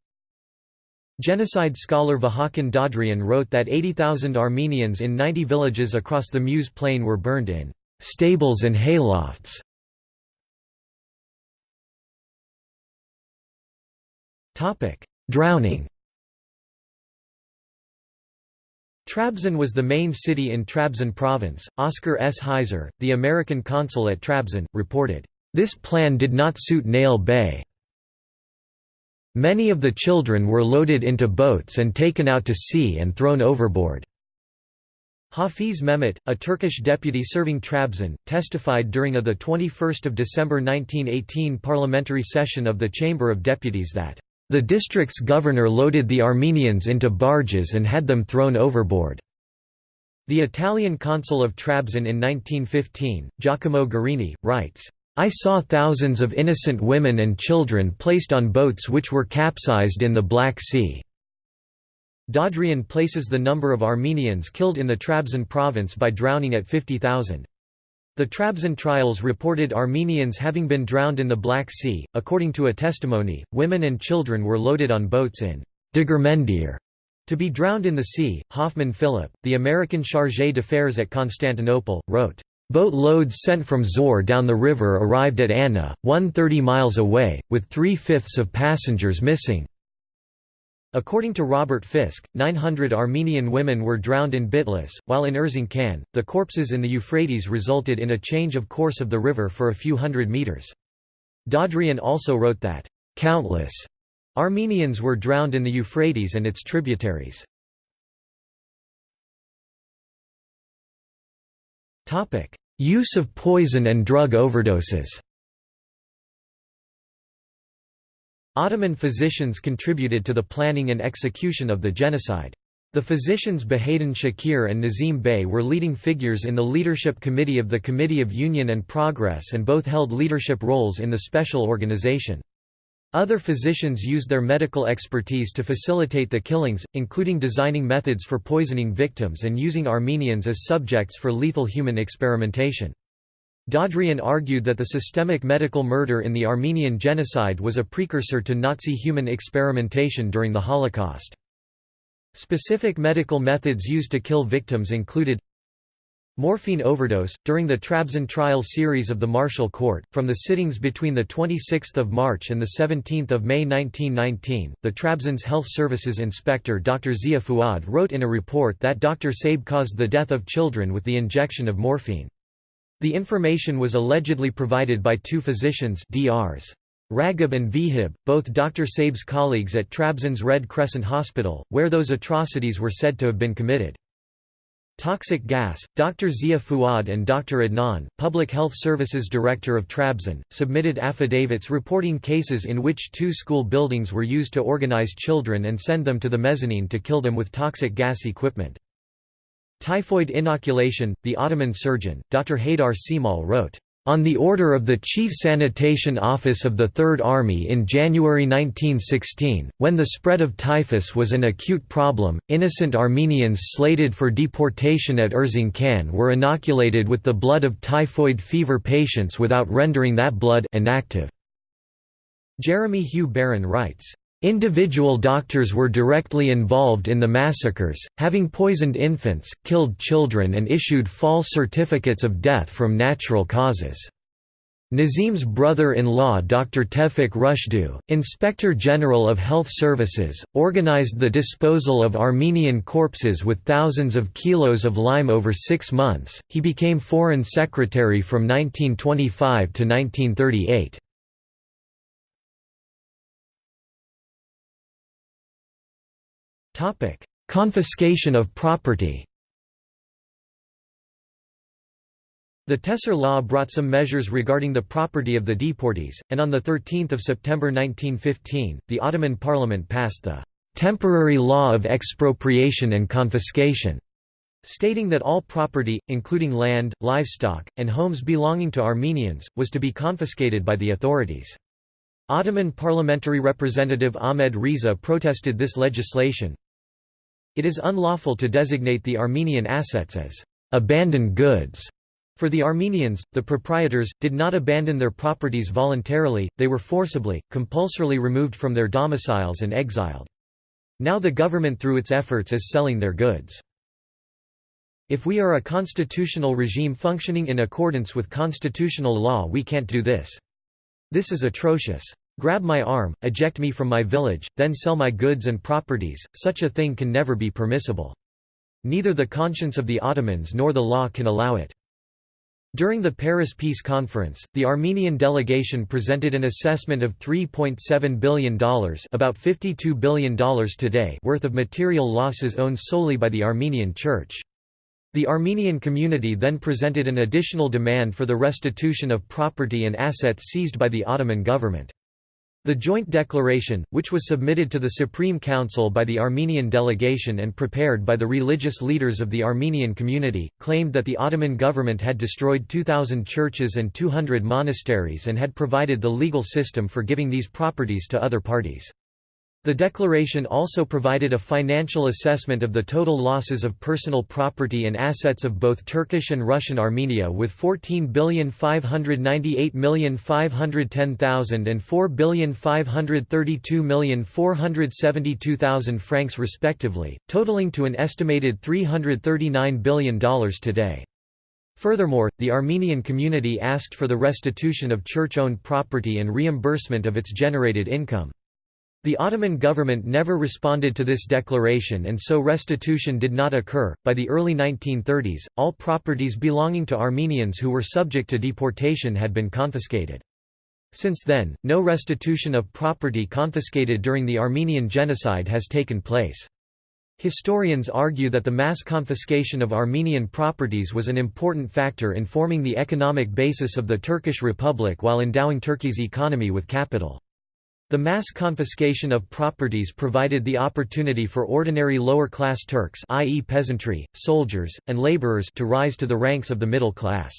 Genocide scholar Vahakn Dadrian wrote that 80,000 Armenians in 90 villages across the Muş plain were burned in stables and haylofts. Drowning Trabzon was the main city in Trabzon province. Oscar S. Heiser, the American consul at Trabzon, reported, This plan did not suit Nail Bey. Many of the children were loaded into boats and taken out to sea and thrown overboard. Hafiz Mehmet, a Turkish deputy serving Trabzon, testified during a 21 December 1918 parliamentary session of the Chamber of Deputies that the district's governor loaded the Armenians into barges and had them thrown overboard. The Italian consul of Trabzon in 1915, Giacomo Gorrini, writes, I saw thousands of innocent women and children placed on boats which were capsized in the Black Sea. Dadrian places the number of Armenians killed in the Trabzon province by drowning at 50,000. The Trabzon trials reported Armenians having been drowned in the Black Sea. According to a testimony, women and children were loaded on boats in Degirmendir to be drowned in the sea. Hoffman Philip, the American chargé d'affaires at Constantinople, wrote, Boat loads sent from Zor down the river arrived at Anna, 130 miles away, with three-fifths of passengers missing. According to Robert Fisk, 900 Armenian women were drowned in Bitlis, while in Erzincan, the corpses in the Euphrates resulted in a change of course of the river for a few hundred meters. Dadrian also wrote that, "...countless," Armenians were drowned in the Euphrates and its tributaries. Use of poison and drug overdoses Ottoman physicians contributed to the planning and execution of the genocide. The physicians Bahadin Shakir and Nazim Bey were leading figures in the leadership committee of the Committee of Union and Progress and both held leadership roles in the special organization. Other physicians used their medical expertise to facilitate the killings, including designing methods for poisoning victims and using Armenians as subjects for lethal human experimentation. Dadrian argued that the systemic medical murder in the Armenian genocide was a precursor to Nazi human experimentation during the Holocaust. Specific medical methods used to kill victims included Morphine overdose during the Trabzon trial series of the Martial Court from the sittings between the 26th of March and the 17th of May 1919 the Trabzon's health services inspector Dr Zia Fuad wrote in a report that Dr Saib caused the death of children with the injection of morphine the information was allegedly provided by two physicians Drs. Ragib and Vehib, both Dr. Saib's colleagues at Trabzon's Red Crescent Hospital, where those atrocities were said to have been committed. Toxic gas, Dr. Zia Fuad and Dr. Adnan, Public Health Services Director of Trabzon, submitted affidavits reporting cases in which two school buildings were used to organize children and send them to the mezzanine to kill them with toxic gas equipment. Typhoid inoculation The Ottoman surgeon, Dr. Haydar Cemal wrote, on the order of the Chief Sanitation Office of the Third Army in January 1916, when the spread of typhus was an acute problem, innocent Armenians slated for deportation at Erzincan were inoculated with the blood of typhoid fever patients without rendering that blood inactive. Jeremy Hugh Baron writes, Individual doctors were directly involved in the massacres, having poisoned infants, killed children and issued false certificates of death from natural causes. Nazim's brother-in-law Dr. Tevfik Rushdu, Inspector General of Health Services, organized the disposal of Armenian corpses with thousands of kilos of lime over six months. He became Foreign Secretary from 1925 to 1938. Topic: Confiscation of property. The Tehcir Law brought some measures regarding the property of the deportees, and on 13 September 1915, the Ottoman Parliament passed the «Temporary Law of Expropriation and Confiscation», stating that all property, including land, livestock, and homes belonging to Armenians, was to be confiscated by the authorities. Ottoman parliamentary representative Ahmed Riza protested this legislation. It is unlawful to designate the Armenian assets as abandoned goods. For the Armenians, the proprietors, did not abandon their properties voluntarily, they were forcibly, compulsorily removed from their domiciles and exiled. Now the government through its efforts is selling their goods. If we are a constitutional regime functioning in accordance with constitutional law we can't do this. This is atrocious. Grab my arm, eject me from my village, then sell my goods and properties, such a thing can never be permissible. Neither the conscience of the Ottomans nor the law can allow it. During the Paris Peace Conference, the Armenian delegation presented an assessment of $3.7 billion about $52 billion today worth of material losses owned solely by the Armenian Church. The Armenian community then presented an additional demand for the restitution of property and assets seized by the Ottoman government. The joint declaration, which was submitted to the Supreme Council by the Armenian delegation and prepared by the religious leaders of the Armenian community, claimed that the Ottoman government had destroyed 2,000 churches and 200 monasteries and had provided the legal system for giving these properties to other parties. The declaration also provided a financial assessment of the total losses of personal property and assets of both Turkish and Russian Armenia with 14,598,510,000 and 4,532,472,000 francs respectively, totaling to an estimated $339 billion today. Furthermore, the Armenian community asked for the restitution of church-owned property and reimbursement of its generated income. The Ottoman government never responded to this declaration and so restitution did not occur. By the early 1930s, all properties belonging to Armenians who were subject to deportation had been confiscated. Since then, no restitution of property confiscated during the Armenian genocide has taken place. Historians argue that the mass confiscation of Armenian properties was an important factor in forming the economic basis of the Turkish Republic while endowing Turkey's economy with capital. The mass confiscation of properties provided the opportunity for ordinary lower-class Turks i.e. peasantry, soldiers, and laborers to rise to the ranks of the middle class.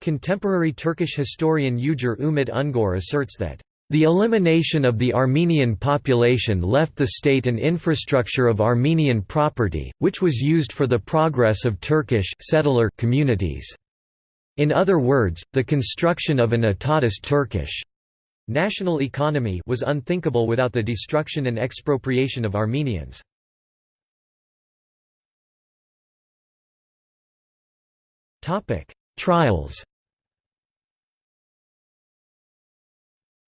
Contemporary Turkish historian Ugur Umit Ungor asserts that the elimination of the Armenian population left the state an infrastructure of Armenian property, which was used for the progress of Turkish settler communities. In other words, the construction of an etatist Turkish National economy was unthinkable without the destruction and expropriation of Armenians. Topic: Trials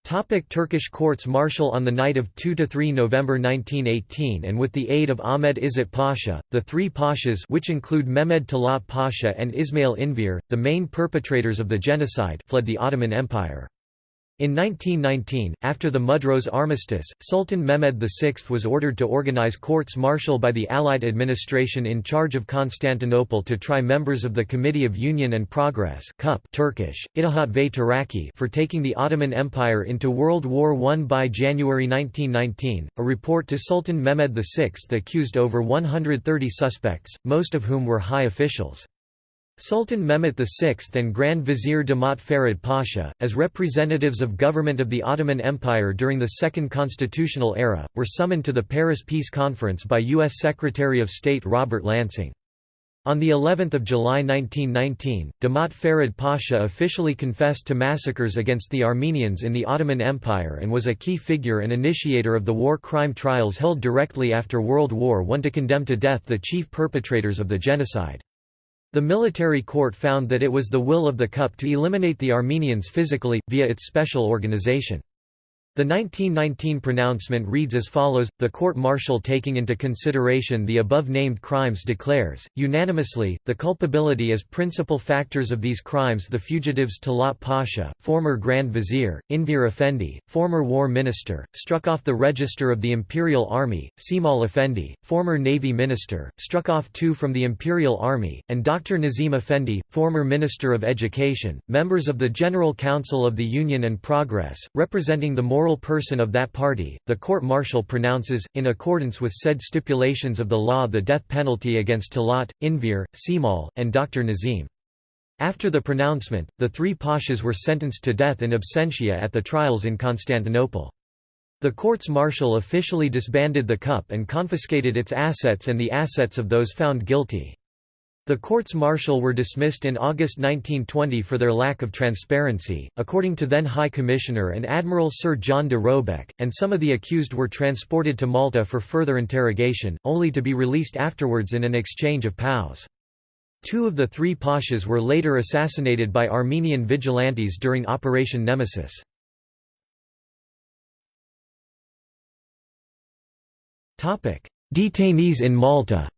Topic Turkish courts martial On the night of 2–3 November 1918 and with the aid of Ahmed Izzet Pasha, the three pashas which include Mehmed Talat Pasha and Ismail Enver, the main perpetrators of the genocide fled the Ottoman Empire. In 1919, after the Mudros Armistice, Sultan Mehmed VI was ordered to organize courts-martial by the Allied administration in charge of Constantinople to try members of the Committee of Union and Progress Turkish, Taraqi for taking the Ottoman Empire into World War I. By January 1919, a report to Sultan Mehmed VI accused over 130 suspects, most of whom were high officials. Sultan Mehmet VI and Grand Vizier Damat Ferid Pasha, as representatives of government of the Ottoman Empire during the Second Constitutional Era, were summoned to the Paris Peace Conference by U.S. Secretary of State Robert Lansing. On the 11th of July 1919, Damat Ferid Pasha officially confessed to massacres against the Armenians in the Ottoman Empire and was a key figure and initiator of the war crime trials held directly after World War I to condemn to death the chief perpetrators of the genocide. The military court found that it was the will of the CUP to eliminate the Armenians physically, via its special organization. The 1919 pronouncement reads as follows, the court-martial taking into consideration the above-named crimes declares, unanimously, the culpability as principal factors of these crimes the fugitives Talat Pasha, former Grand Vizier, Enver Effendi, former War Minister, struck off the register of the Imperial Army, Cemal Effendi, former Navy Minister, struck off two from the Imperial Army, and Dr. Nazim Effendi, former Minister of Education, members of the General Council of the Union and Progress, representing the moral moral person of that party, the court-martial pronounces, in accordance with said stipulations of the law the death penalty against Talat, Enver, Cemal, and Dr. Nazim. After the pronouncement, the three pashas were sentenced to death in absentia at the trials in Constantinople. The courts-martial officially disbanded the CUP and confiscated its assets and the assets of those found guilty. The courts-martial were dismissed in August 1920 for their lack of transparency, according to then High Commissioner and Admiral Sir John de Robeck, and some of the accused were transported to Malta for further interrogation, only to be released afterwards in an exchange of POWs. Two of the three pashas were later assassinated by Armenian vigilantes during Operation Nemesis. Detainees in Malta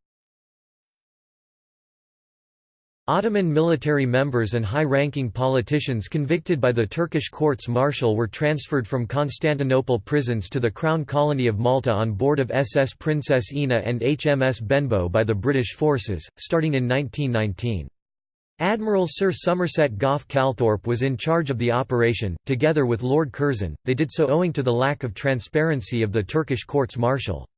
Ottoman military members and high-ranking politicians convicted by the Turkish courts-martial were transferred from Constantinople prisons to the Crown Colony of Malta on board of SS Princess Ina and HMS Benbow by the British forces, starting in 1919. Admiral Sir Somerset Gough Calthorpe was in charge of the operation, together with Lord Curzon, they did so owing to the lack of transparency of the Turkish courts-martial.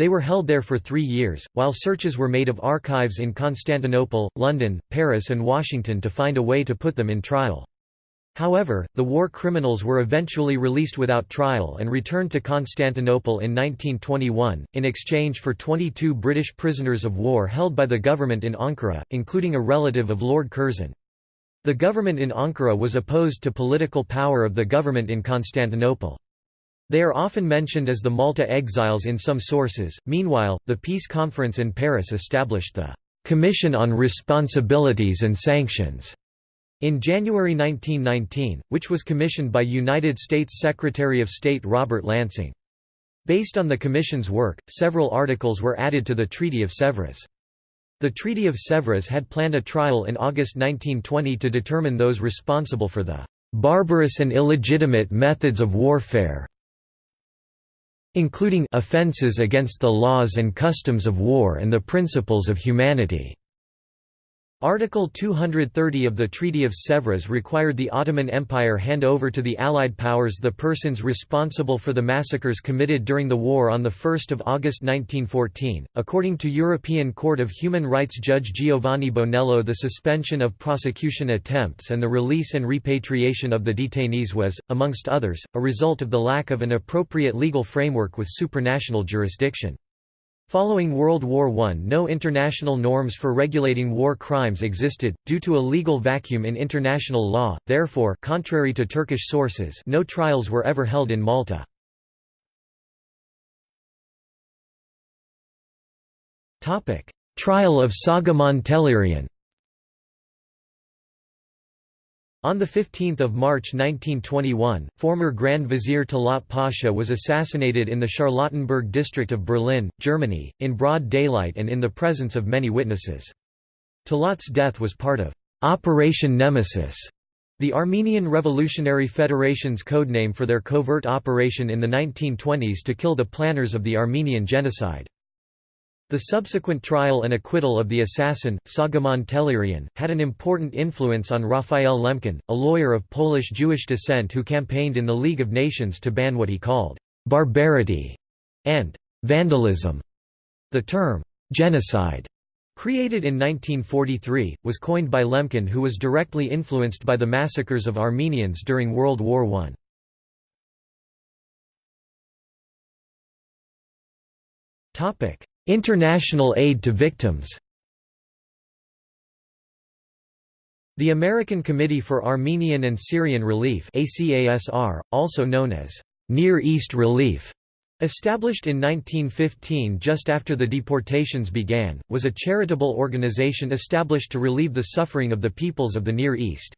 They were held there for three years, while searches were made of archives in Constantinople, London, Paris and Washington to find a way to put them in trial. However, the war criminals were eventually released without trial and returned to Constantinople in 1921, in exchange for 22 British prisoners of war held by the government in Ankara, including a relative of Lord Curzon. The government in Ankara was opposed to political power of the government in Constantinople. They are often mentioned as the Malta exiles in some sources. Meanwhile, the peace conference in Paris established the Commission on Responsibilities and Sanctions in January 1919, which was commissioned by United States Secretary of State Robert Lansing. Based on the Commission's work, several articles were added to the Treaty of Sèvres. The Treaty of Sèvres had planned a trial in August 1920 to determine those responsible for the "...barbarous and illegitimate methods of warfare." Including offences against the laws and customs of war and the principles of humanity. Article 230 of the Treaty of Sèvres required the Ottoman Empire hand over to the Allied powers the persons responsible for the massacres committed during the war on 1 August 1914. According to European Court of Human Rights Judge Giovanni Bonello, the suspension of prosecution attempts and the release and repatriation of the detainees was, amongst others, a result of the lack of an appropriate legal framework with supranational jurisdiction. Following World War I no international norms for regulating war crimes existed, due to a legal vacuum in international law, therefore contrary to Turkish sources no trials were ever held in Malta. Trial of Soghomon Tehlirian On 15 March 1921, former Grand Vizier Talat Pasha was assassinated in the Charlottenburg district of Berlin, Germany, in broad daylight and in the presence of many witnesses. Talat's death was part of «Operation Nemesis», The Armenian Revolutionary Federation's codename for their covert operation in the 1920s to kill the planners of the Armenian genocide. The subsequent trial and acquittal of the assassin, Soghomon Tehlirian, had an important influence on Raphael Lemkin, a lawyer of Polish Jewish descent who campaigned in the League of Nations to ban what he called «barbarity» and «vandalism». The term «genocide» Created in 1943, was coined by Lemkin who was directly influenced by the massacres of Armenians during World War I. International aid to victims The American Committee for Armenian and Syrian Relief also known as Near East Relief Established in 1915 just after the deportations began, was a charitable organization established to relieve the suffering of the peoples of the Near East.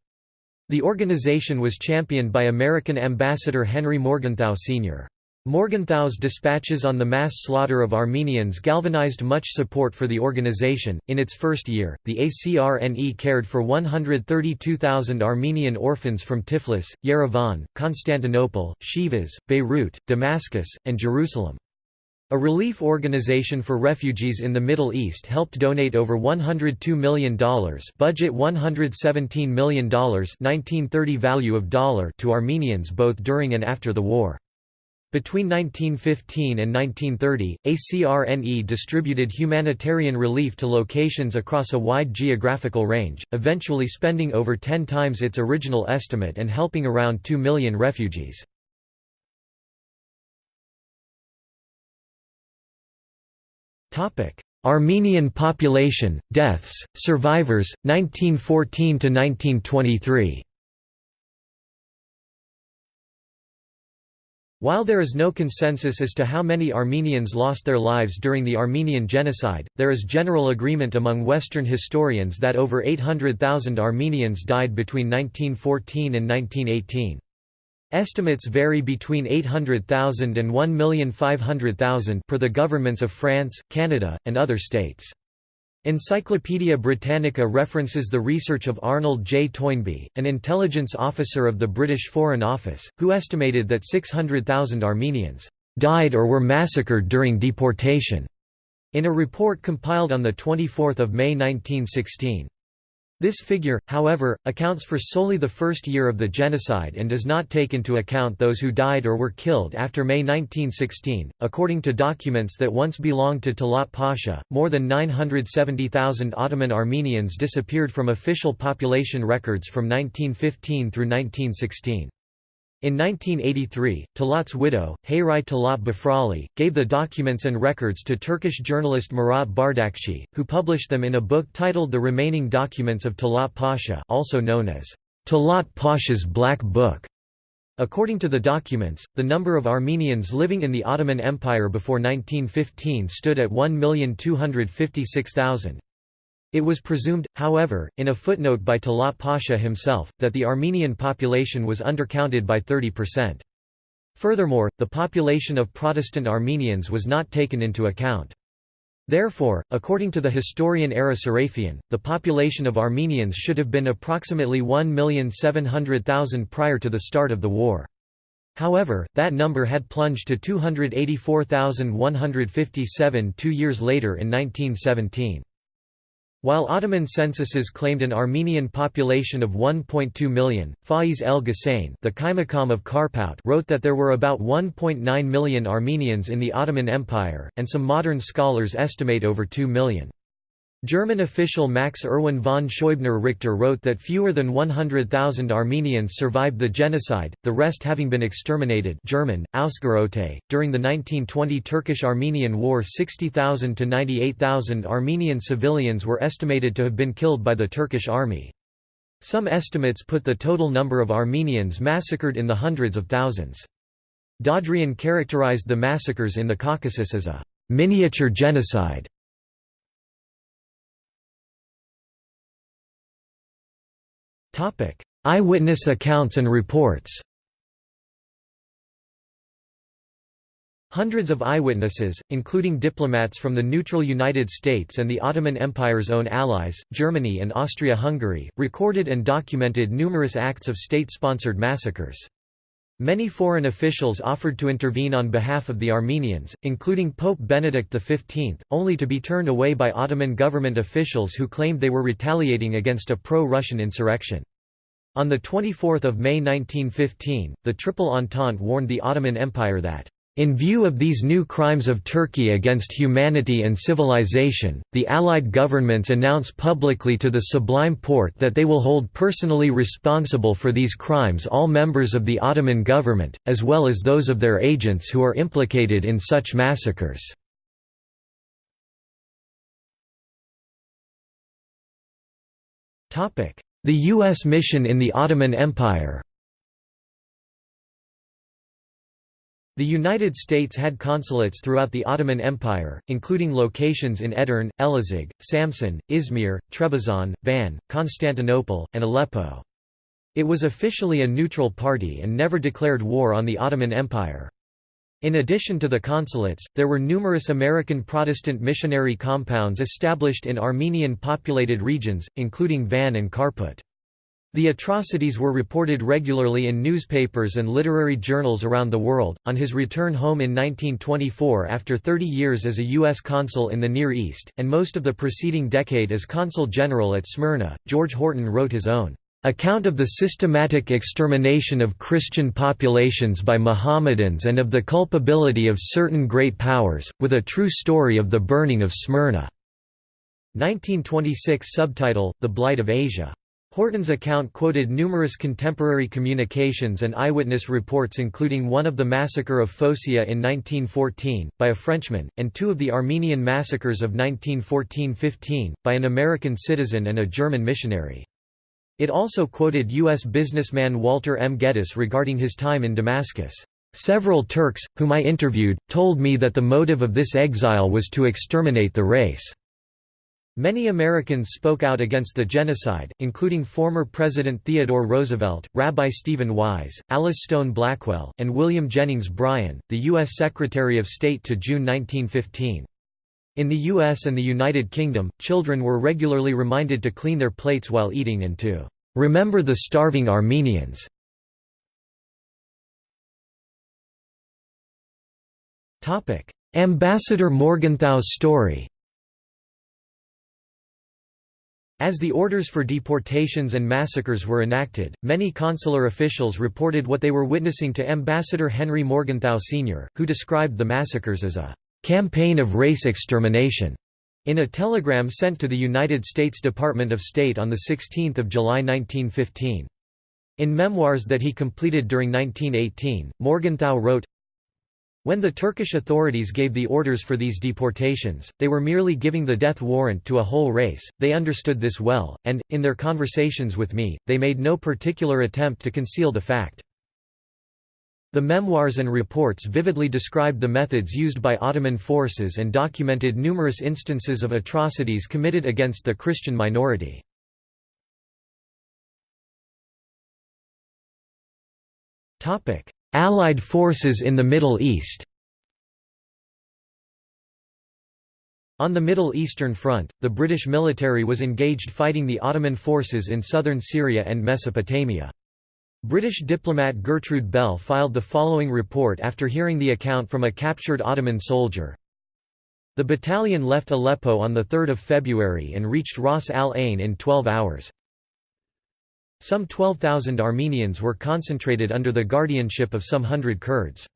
The organization was championed by American Ambassador Henry Morgenthau Sr. Morgenthau's dispatches on the mass slaughter of Armenians galvanized much support for the organization. In its first year, the ACRNE cared for 132,000 Armenian orphans from Tiflis, Yerevan, Constantinople, Sivas, Beirut, Damascus, and Jerusalem. A relief organization for refugees in the Middle East helped donate over $102 million budget $117 million 1930 value of dollar to Armenians both during and after the war. Between 1915 and 1930, ACRNE distributed humanitarian relief to locations across a wide geographical range, eventually spending over 10 times its original estimate and helping around 2 million refugees. Armenian population, deaths, survivors, 1914–1923 While there is no consensus as to how many Armenians lost their lives during the Armenian Genocide, there is general agreement among Western historians that over 800,000 Armenians died between 1914 and 1918. Estimates vary between 800,000 and 1,500,000 per the governments of France, Canada, and other states. Encyclopædia Britannica references the research of Arnold J. Toynbee, an intelligence officer of the British Foreign Office, who estimated that 600,000 Armenians died or were massacred during deportation, in a report compiled on 24 May 1916. This figure, however, accounts for solely the first year of the genocide and does not take into account those who died or were killed after May 1916. According to documents that once belonged to Talat Pasha, more than 970,000 Ottoman Armenians disappeared from official population records from 1915 through 1916. In 1983, Talat's widow, Hayriye Talat Bafrali, gave the documents and records to Turkish journalist Murat Bardakci, who published them in a book titled The Remaining Documents of Talat Pasha also known as Talat Pasha's Black Book. According to the documents, the number of Armenians living in the Ottoman Empire before 1915 stood at 1,256,000. It was presumed, however, in a footnote by Talat Pasha himself, that the Armenian population was undercounted by 30%. Furthermore, the population of Protestant Armenians was not taken into account. Therefore, according to the historian Ara Sarafian, the population of Armenians should have been approximately 1,700,000 prior to the start of the war. However, that number had plunged to 284,157 two years later in 1917. While Ottoman censuses claimed an Armenian population of 1.2 million, Faiz el Ghusein the Kaimakam of Karpout wrote that there were about 1.9 million Armenians in the Ottoman Empire, and some modern scholars estimate over 2 million. German official Max Erwin von Scheubner Richter wrote that fewer than 100,000 Armenians survived the genocide, the rest having been exterminated German. .During the 1920 Turkish-Armenian War 60,000 to 98,000 Armenian civilians were estimated to have been killed by the Turkish army. Some estimates put the total number of Armenians massacred in the hundreds of thousands. Dadrian characterized the massacres in the Caucasus as a «miniature genocide» Eyewitness accounts and reports Hundreds of eyewitnesses, including diplomats from the neutral United States and the Ottoman Empire's own allies, Germany and Austria-Hungary, recorded and documented numerous acts of state-sponsored massacres. Many foreign officials offered to intervene on behalf of the Armenians, including Pope Benedict XV, only to be turned away by Ottoman government officials who claimed they were retaliating against a pro-Russian insurrection. On 24 May 1915, the Triple Entente warned the Ottoman Empire that in view of these new crimes of Turkey against humanity and civilization, the Allied governments announce publicly to the Sublime Porte that they will hold personally responsible for these crimes all members of the Ottoman government, as well as those of their agents who are implicated in such massacres. The U.S. mission in the Ottoman Empire The United States had consulates throughout the Ottoman Empire, including locations in Edirne, Elazig, Samsun, Izmir, Trebizond, Van, Constantinople, and Aleppo. It was officially a neutral party and never declared war on the Ottoman Empire. In addition to the consulates, there were numerous American Protestant missionary compounds established in Armenian-populated regions, including Van and Kharput. The atrocities were reported regularly in newspapers and literary journals around the world. On his return home in 1924 after 30 years as a U.S. consul in the Near East, and most of the preceding decade as consul general at Smyrna, George Horton wrote his own account of the systematic extermination of Christian populations by Mohammedans and of the culpability of certain great powers, with a true story of the burning of Smyrna." 1926 subtitle, The Blight of Asia. Horton's account quoted numerous contemporary communications and eyewitness reports including one of the massacre of Phocia in 1914, by a Frenchman, and two of the Armenian massacres of 1914–15, by an American citizen and a German missionary. It also quoted U.S. businessman Walter M. Geddes regarding his time in Damascus. Several Turks, whom I interviewed, told me that the motive of this exile was to exterminate the race. Many Americans spoke out against the genocide, including former President Theodore Roosevelt, Rabbi Stephen Wise, Alice Stone Blackwell, and William Jennings Bryan, the U.S. Secretary of State to June 1915. In the US and the United Kingdom, children were regularly reminded to clean their plates while eating and to remember the starving Armenians. Ambassador Morgenthau's story As the orders for deportations and massacres were enacted, many consular officials reported what they were witnessing to Ambassador Henry Morgenthau Sr., who described the massacres as a campaign of race extermination. In a telegram sent to the United States Department of State on 16 July 1915. In memoirs that he completed during 1918, Morgenthau wrote, when the Turkish authorities gave the orders for these deportations, they were merely giving the death warrant to a whole race, they understood this well, and, in their conversations with me, they made no particular attempt to conceal the fact. The memoirs and reports vividly described the methods used by Ottoman forces and documented numerous instances of atrocities committed against the Christian minority. Allied forces in the Middle East On the Middle Eastern Front, the British military was engaged fighting the Ottoman forces in southern Syria and Mesopotamia. British diplomat Gertrude Bell filed the following report after hearing the account from a captured Ottoman soldier. The battalion left Aleppo on 3 February and reached Ras al Ain in 12 hours. Some 12,000 Armenians were concentrated under the guardianship of some hundred Kurds.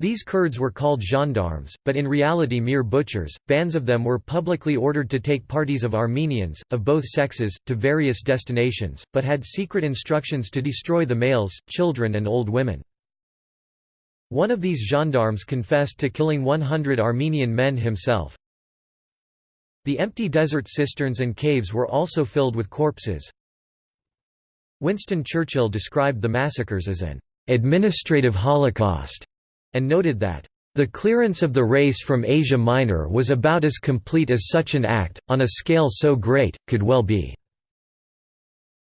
These Kurds were called gendarmes, but in reality mere butchers. Bands of them were publicly ordered to take parties of Armenians, of both sexes, to various destinations, but had secret instructions to destroy the males, children and old women. One of these gendarmes confessed to killing 100 Armenian men himself. The empty desert cisterns and caves were also filled with corpses. Winston Churchill described the massacres as an administrative holocaust, and noted that the clearance of the race from Asia Minor was about as complete as such an act, on a scale so great, could well be.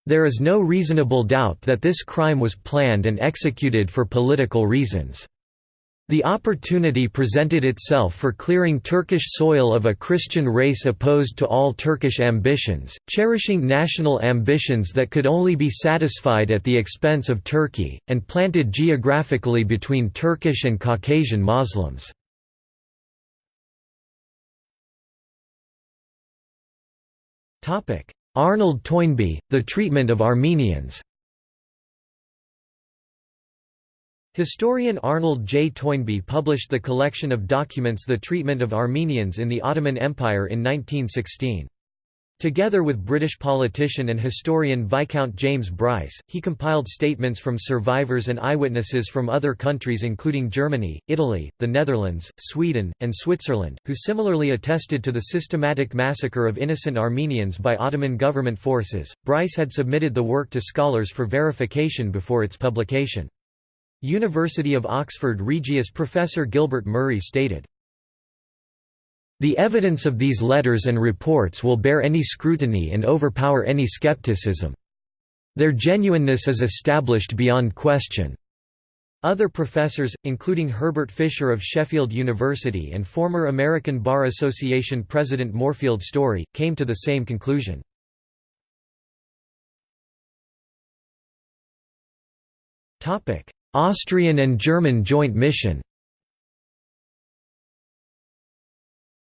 There is no reasonable doubt that this crime was planned and executed for political reasons. The opportunity presented itself for clearing Turkish soil of a Christian race opposed to all Turkish ambitions, cherishing national ambitions that could only be satisfied at the expense of Turkey, and planted geographically between Turkish and Caucasian Muslims. Arnold Toynbee, The Treatment of Armenians Historian Arnold J. Toynbee published the collection of documents The Treatment of Armenians in the Ottoman Empire in 1916. Together with British politician and historian Viscount James Bryce, he compiled statements from survivors and eyewitnesses from other countries including Germany, Italy, the Netherlands, Sweden, and Switzerland, who similarly attested to the systematic massacre of innocent Armenians by Ottoman government forces. Bryce had submitted the work to scholars for verification before its publication. University of Oxford Regius professor Gilbert Murray stated, The evidence of these letters and reports will bear any scrutiny and overpower any skepticism. Their genuineness is established beyond question. Other professors, including Herbert Fisher of Sheffield University and former American Bar Association President Moorfield Storey, came to the same conclusion. Austrian and German joint mission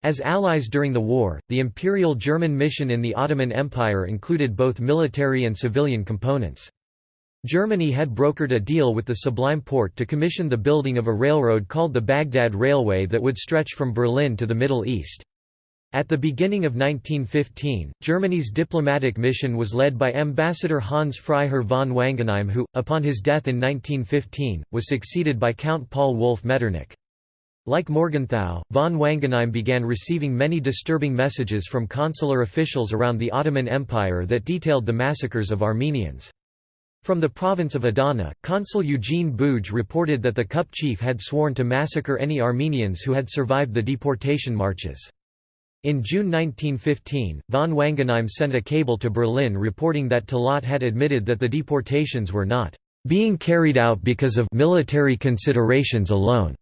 As allies during the war, the Imperial German mission in the Ottoman Empire included both military and civilian components. Germany had brokered a deal with the Sublime Porte to commission the building of a railroad called the Baghdad Railway that would stretch from Berlin to the Middle East. At the beginning of 1915, Germany's diplomatic mission was led by Ambassador Hans Freiherr von Wangenheim who, upon his death in 1915, was succeeded by Count Paul Wolf Metternich. Like Morgenthau, von Wangenheim began receiving many disturbing messages from consular officials around the Ottoman Empire that detailed the massacres of Armenians. From the province of Adana, Consul Eugene Buge reported that the CUP chief had sworn to massacre any Armenians who had survived the deportation marches. In June 1915, von Wangenheim sent a cable to Berlin reporting that Talat had admitted that the deportations were not being carried out because of military considerations alone.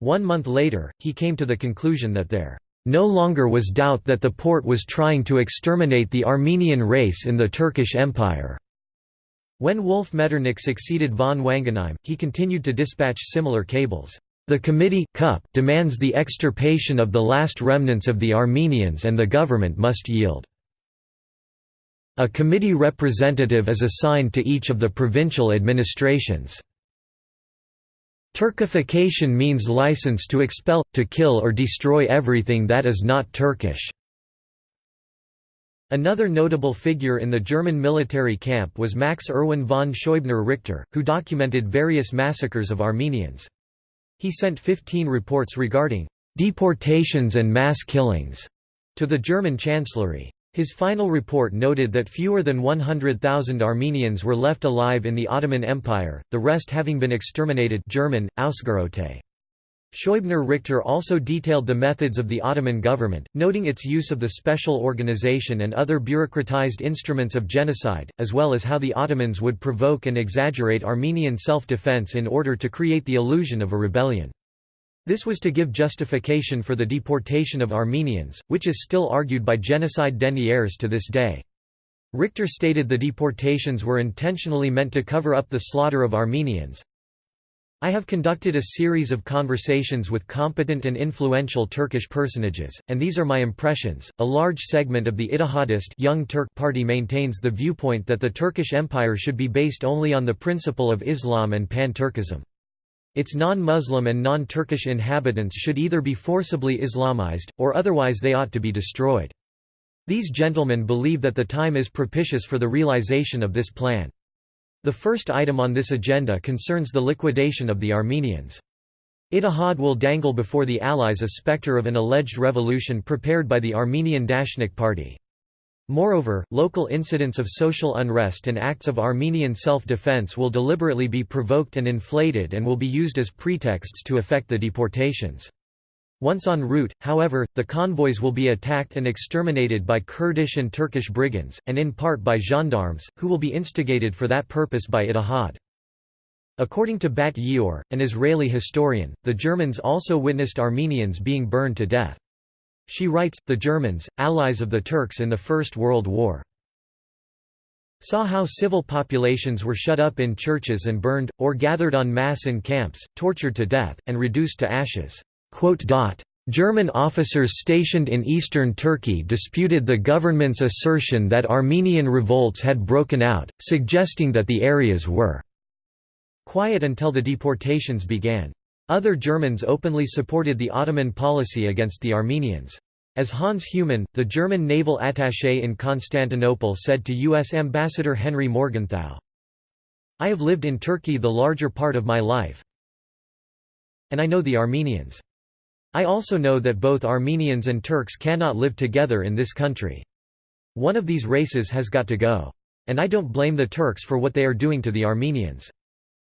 One month later, he came to the conclusion that there no longer was doubt that the Porte was trying to exterminate the Armenian race in the Turkish Empire. When Wolf Metternich succeeded von Wangenheim, he continued to dispatch similar cables. The committee CUP demands the extirpation of the last remnants of the Armenians and the government must yield. A committee representative is assigned to each of the provincial administrations. Turkification means license to expel, to kill or destroy everything that is not Turkish. Another notable figure in the German military camp was Max Erwin von Scheubner Richter, who documented various massacres of Armenians. He sent 15 reports regarding deportations and mass killings to the German Chancellery. His final report noted that fewer than 100,000 Armenians were left alive in the Ottoman Empire, the rest having been exterminated German, Ausgerottet. Scheubner-Richter also detailed the methods of the Ottoman government, noting its use of the special organization and other bureaucratized instruments of genocide, as well as how the Ottomans would provoke and exaggerate Armenian self-defense in order to create the illusion of a rebellion. This was to give justification for the deportation of Armenians, which is still argued by genocide deniers to this day. Richter stated the deportations were intentionally meant to cover up the slaughter of Armenians, I have conducted a series of conversations with competent and influential Turkish personages, and these are my impressions. A large segment of the Ittihadist Young Turk Party maintains the viewpoint that the Turkish Empire should be based only on the principle of Islam and pan-Turkism. Its non-Muslim and non-Turkish inhabitants should either be forcibly Islamized, or otherwise they ought to be destroyed. These gentlemen believe that the time is propitious for the realization of this plan. The first item on this agenda concerns the liquidation of the Armenians. Ittihad will dangle before the Allies a spectre of an alleged revolution prepared by the Armenian Dashnak Party. Moreover, local incidents of social unrest and acts of Armenian self-defense will deliberately be provoked and inflated and will be used as pretexts to effect the deportations. Once en route, however, the convoys will be attacked and exterminated by Kurdish and Turkish brigands, and in part by gendarmes, who will be instigated for that purpose by Ittihad. According to Bat Ye'or, an Israeli historian, the Germans also witnessed Armenians being burned to death. She writes, the Germans, allies of the Turks in the First World War, saw how civil populations were shut up in churches and burned, or gathered en masse in camps, tortured to death, and reduced to ashes. German officers stationed in eastern Turkey disputed the government's assertion that Armenian revolts had broken out, suggesting that the areas were quiet until the deportations began. Other Germans openly supported the Ottoman policy against the Armenians. As Hans Humann, the German naval attaché in Constantinople said to U.S. Ambassador Henry Morgenthau, I have lived in Turkey the larger part of my life, and I know the Armenians. I also know that both Armenians and Turks cannot live together in this country. One of these races has got to go. And I don't blame the Turks for what they are doing to the Armenians.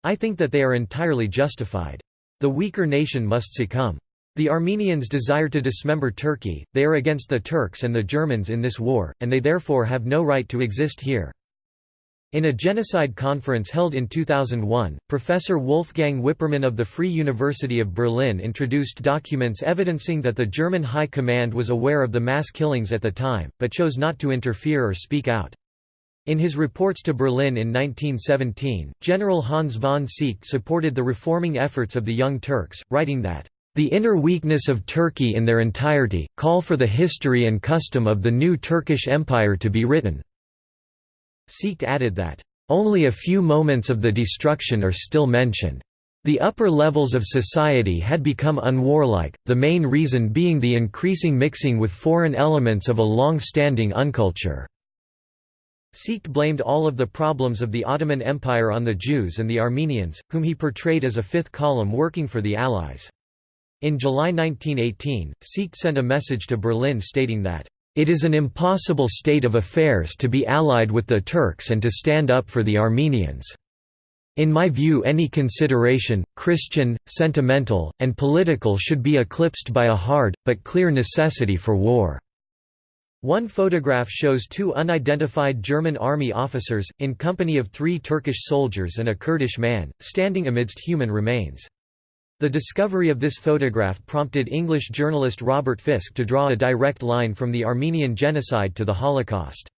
I think that they are entirely justified. The weaker nation must succumb. The Armenians desire to dismember Turkey, they are against the Turks and the Germans in this war, and they therefore have no right to exist here. In a genocide conference held in 2001, Professor Wolfgang Wippermann of the Free University of Berlin introduced documents evidencing that the German High Command was aware of the mass killings at the time, but chose not to interfere or speak out. In his reports to Berlin in 1917, General Hans von Seeckt supported the reforming efforts of the Young Turks, writing that, "...the inner weakness of Turkey in their entirety, call for the history and custom of the new Turkish Empire to be written." Seeckt added that, "...only a few moments of the destruction are still mentioned. The upper levels of society had become unwarlike, the main reason being the increasing mixing with foreign elements of a long-standing unculture." Seeckt blamed all of the problems of the Ottoman Empire on the Jews and the Armenians, whom he portrayed as a fifth column working for the Allies. In July 1918, Seeckt sent a message to Berlin stating that, it is an impossible state of affairs to be allied with the Turks and to stand up for the Armenians. In my view any consideration, Christian, sentimental, and political should be eclipsed by a hard, but clear necessity for war." One photograph shows two unidentified German army officers, in company of three Turkish soldiers and a Kurdish man, standing amidst human remains. The discovery of this photograph prompted English journalist Robert Fisk to draw a direct line from the Armenian genocide to the Holocaust.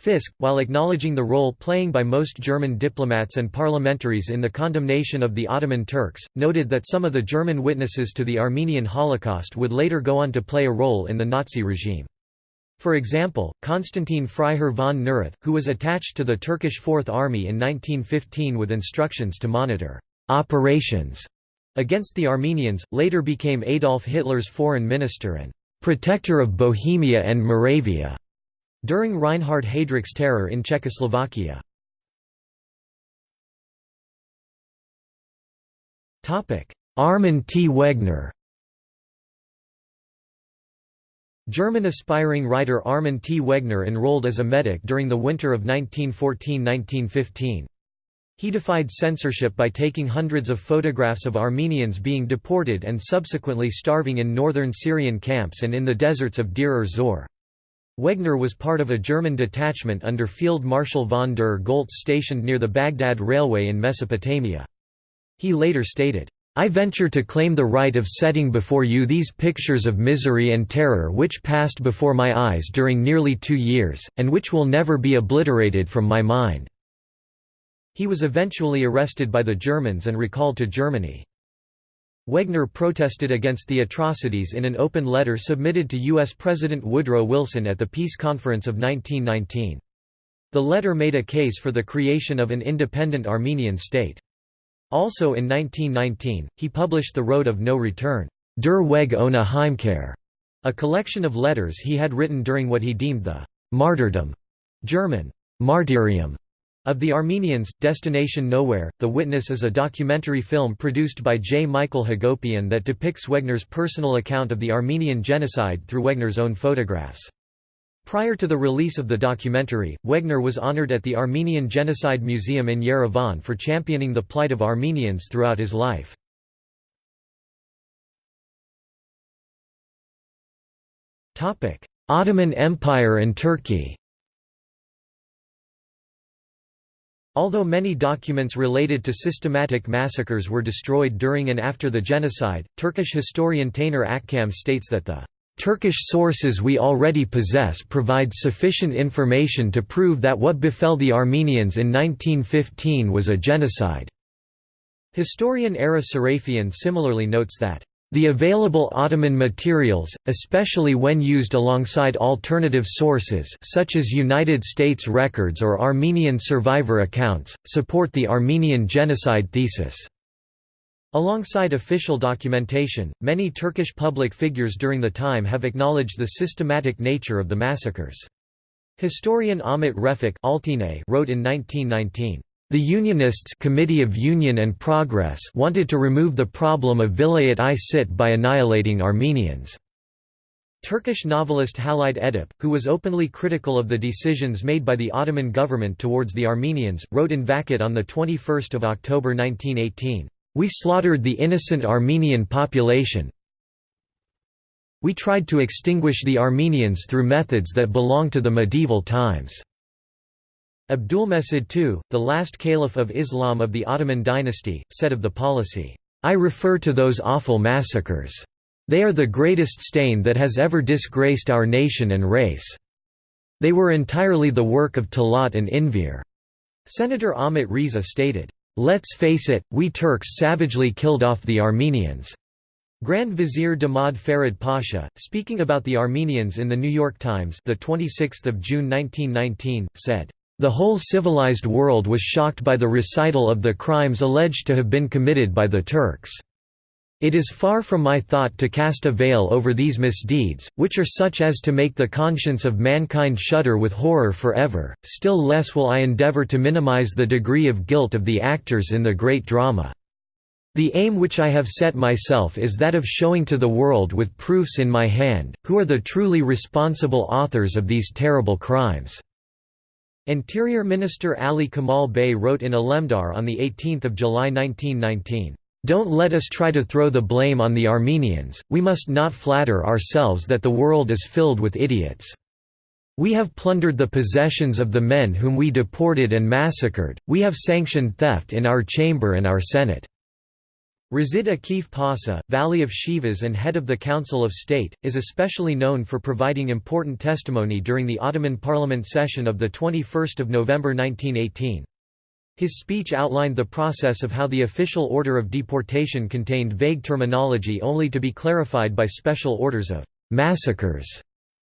Fisk, while acknowledging the role playing by most German diplomats and parliamentaries in the condemnation of the Ottoman Turks, noted that some of the German witnesses to the Armenian Holocaust would later go on to play a role in the Nazi regime. For example, Konstantin Freiherr von Neurath, who was attached to the Turkish Fourth Army in 1915 with instructions to monitor operations against the Armenians, later became Adolf Hitler's foreign minister and «protector of Bohemia and Moravia» during Reinhard Heydrich's terror in Czechoslovakia. Armin T. Wegner German aspiring writer Armin T. Wegner enrolled as a medic during the winter of 1914–1915. He defied censorship by taking hundreds of photographs of Armenians being deported and subsequently starving in northern Syrian camps and in the deserts of Deir ez-Zor. Wegner was part of a German detachment under Field Marshal von der Goltz stationed near the Baghdad Railway in Mesopotamia. He later stated, I venture to claim the right of setting before you these pictures of misery and terror which passed before my eyes during nearly two years, and which will never be obliterated from my mind. He was eventually arrested by the Germans and recalled to Germany. Wegner protested against the atrocities in an open letter submitted to U.S. President Woodrow Wilson at the Peace Conference of 1919. The letter made a case for the creation of an independent Armenian state. Also in 1919, he published The Road of No Return Der Weg ohne Heimkehr, a collection of letters he had written during what he deemed the «martyrdom» German «martyrium» Of the Armenians, Destination Nowhere, The Witness is a documentary film produced by J. Michael Hagopian that depicts Wegner's personal account of the Armenian genocide through Wegner's own photographs. Prior to the release of the documentary, Wegner was honored at the Armenian Genocide Museum in Yerevan for championing the plight of Armenians throughout his life. Ottoman Empire and Turkey Although many documents related to systematic massacres were destroyed during and after the genocide, Turkish historian Taner Akçam states that the Turkish sources we already possess provide sufficient information to prove that what befell the Armenians in 1915 was a genocide. Historian Ara Sarafian similarly notes that the available Ottoman materials, especially when used alongside alternative sources such as United States records or Armenian survivor accounts, support the Armenian genocide thesis. Alongside official documentation, many Turkish public figures during the time have acknowledged the systematic nature of the massacres. Historian Ahmet Refik wrote in 1919, the Unionists Committee of Union and Progress wanted to remove the problem of Vilayet-i Sit by annihilating Armenians. Turkish novelist Halide Edip, who was openly critical of the decisions made by the Ottoman government towards the Armenians, wrote in Vakit on 21 October 1918, "...we slaughtered the innocent Armenian population we tried to extinguish the Armenians through methods that belong to the medieval times." Abdulmesid II, the last caliph of Islam of the Ottoman dynasty, said of the policy, "'I refer to those awful massacres. They are the greatest stain that has ever disgraced our nation and race. They were entirely the work of Talat and Enver." Senator Ahmet Riza stated, "'Let's face it, we Turks savagely killed off the Armenians.' Grand Vizier Damad Farid Pasha, speaking about the Armenians in the New York Times the 26th of June 1919, said, the whole civilized world was shocked by the recital of the crimes alleged to have been committed by the Turks. It is far from my thought to cast a veil over these misdeeds, which are such as to make the conscience of mankind shudder with horror forever, still less will I endeavor to minimize the degree of guilt of the actors in the great drama. The aim which I have set myself is that of showing to the world with proofs in my hand, who are the truly responsible authors of these terrible crimes. Interior Minister Ali Kemal Bey wrote in Alemdar on 18 July 1919, "'Don't let us try to throw the blame on the Armenians, we must not flatter ourselves that the world is filled with idiots. We have plundered the possessions of the men whom we deported and massacred, we have sanctioned theft in our chamber and our senate. Razid Akif Pasha, Vali of Sivas and head of the Council of State, is especially known for providing important testimony during the Ottoman parliament session of 21 November 1918. His speech outlined the process of how the official order of deportation contained vague terminology only to be clarified by special orders of «massacres»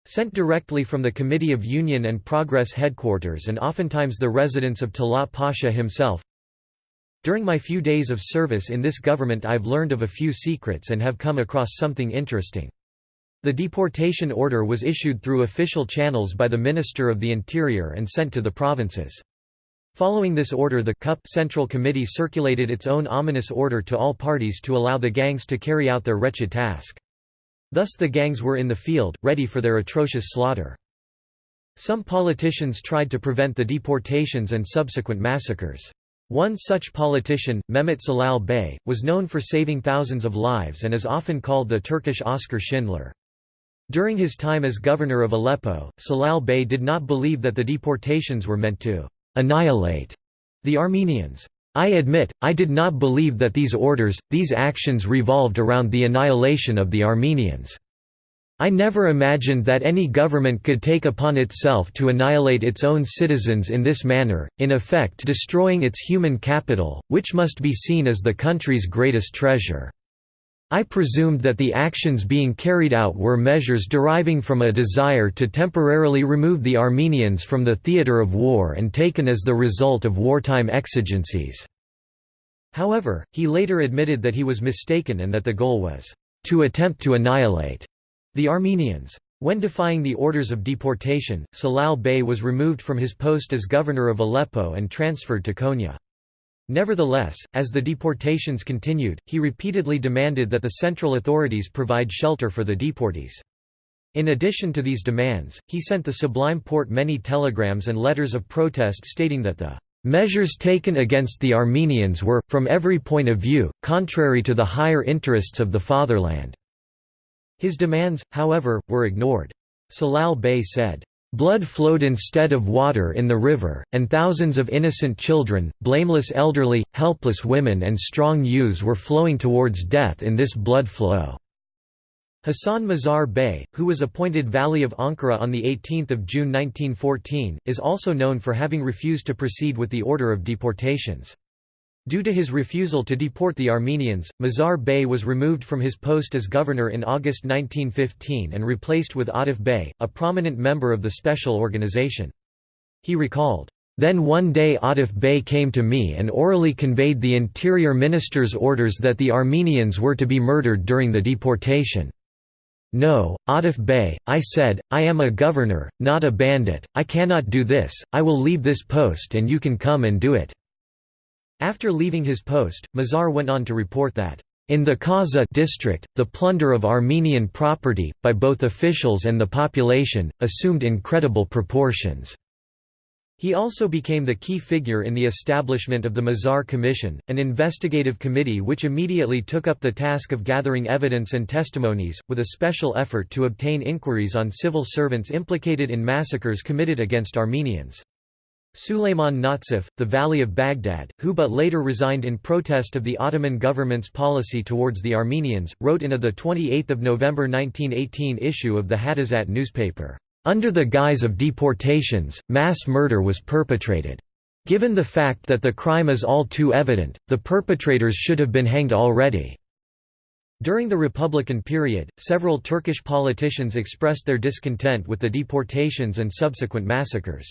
sent directly from the Committee of Union and Progress headquarters and oftentimes the residence of Talat Pasha himself, during my few days of service in this government I've learned of a few secrets and have come across something interesting. The deportation order was issued through official channels by the Minister of the Interior and sent to the provinces. Following this order the CUP Central Committee circulated its own ominous order to all parties to allow the gangs to carry out their wretched task. Thus the gangs were in the field, ready for their atrocious slaughter. Some politicians tried to prevent the deportations and subsequent massacres. One such politician, Mehmet Celal Bey, was known for saving thousands of lives and is often called the Turkish Oscar Schindler. During his time as governor of Aleppo, Celal Bey did not believe that the deportations were meant to «annihilate» the Armenians. I admit, I did not believe that these orders, these actions revolved around the annihilation of the Armenians. I never imagined that any government could take upon itself to annihilate its own citizens in this manner, in effect destroying its human capital, which must be seen as the country's greatest treasure. I presumed that the actions being carried out were measures deriving from a desire to temporarily remove the Armenians from the theatre of war and taken as the result of wartime exigencies." However, he later admitted that he was mistaken and that the goal was, "...to attempt to annihilate." The Armenians. When defying the orders of deportation, Celal Bey was removed from his post as governor of Aleppo and transferred to Konya. Nevertheless, as the deportations continued, he repeatedly demanded that the central authorities provide shelter for the deportees. In addition to these demands, he sent the Sublime Porte many telegrams and letters of protest stating that the measures taken against the Armenians were, from every point of view, contrary to the higher interests of the fatherland. His demands, however, were ignored. Celal Bey said, Blood flowed instead of water in the river, and thousands of innocent children, blameless elderly, helpless women and strong youths were flowing towards death in this blood flow." Hassan Mazhar Bey, who was appointed Vali of Ankara on 18 June 1914, is also known for having refused to proceed with the order of deportations. Due to his refusal to deport the Armenians, Mazhar Bey was removed from his post as governor in August 1915 and replaced with Atif Bey, a prominent member of the special organization. He recalled, then one day Atif Bey came to me and orally conveyed the interior minister's orders that the Armenians were to be murdered during the deportation. No, Atif Bey, I said, I am a governor, not a bandit, I cannot do this, I will leave this post and you can come and do it." After leaving his post, Mazhar went on to report that, "...in the Kaza district, the plunder of Armenian property, by both officials and the population, assumed incredible proportions." He also became the key figure in the establishment of the Mazhar Commission, an investigative committee which immediately took up the task of gathering evidence and testimonies, with a special effort to obtain inquiries on civil servants implicated in massacres committed against Armenians. Suleiman Nazif, the Vali of Baghdad, who but later resigned in protest of the Ottoman government's policy towards the Armenians, wrote in a 28 November 1918 issue of the Hadisat newspaper, under the guise of deportations, mass murder was perpetrated. Given the fact that the crime is all too evident, the perpetrators should have been hanged already. During the Republican period, several Turkish politicians expressed their discontent with the deportations and subsequent massacres.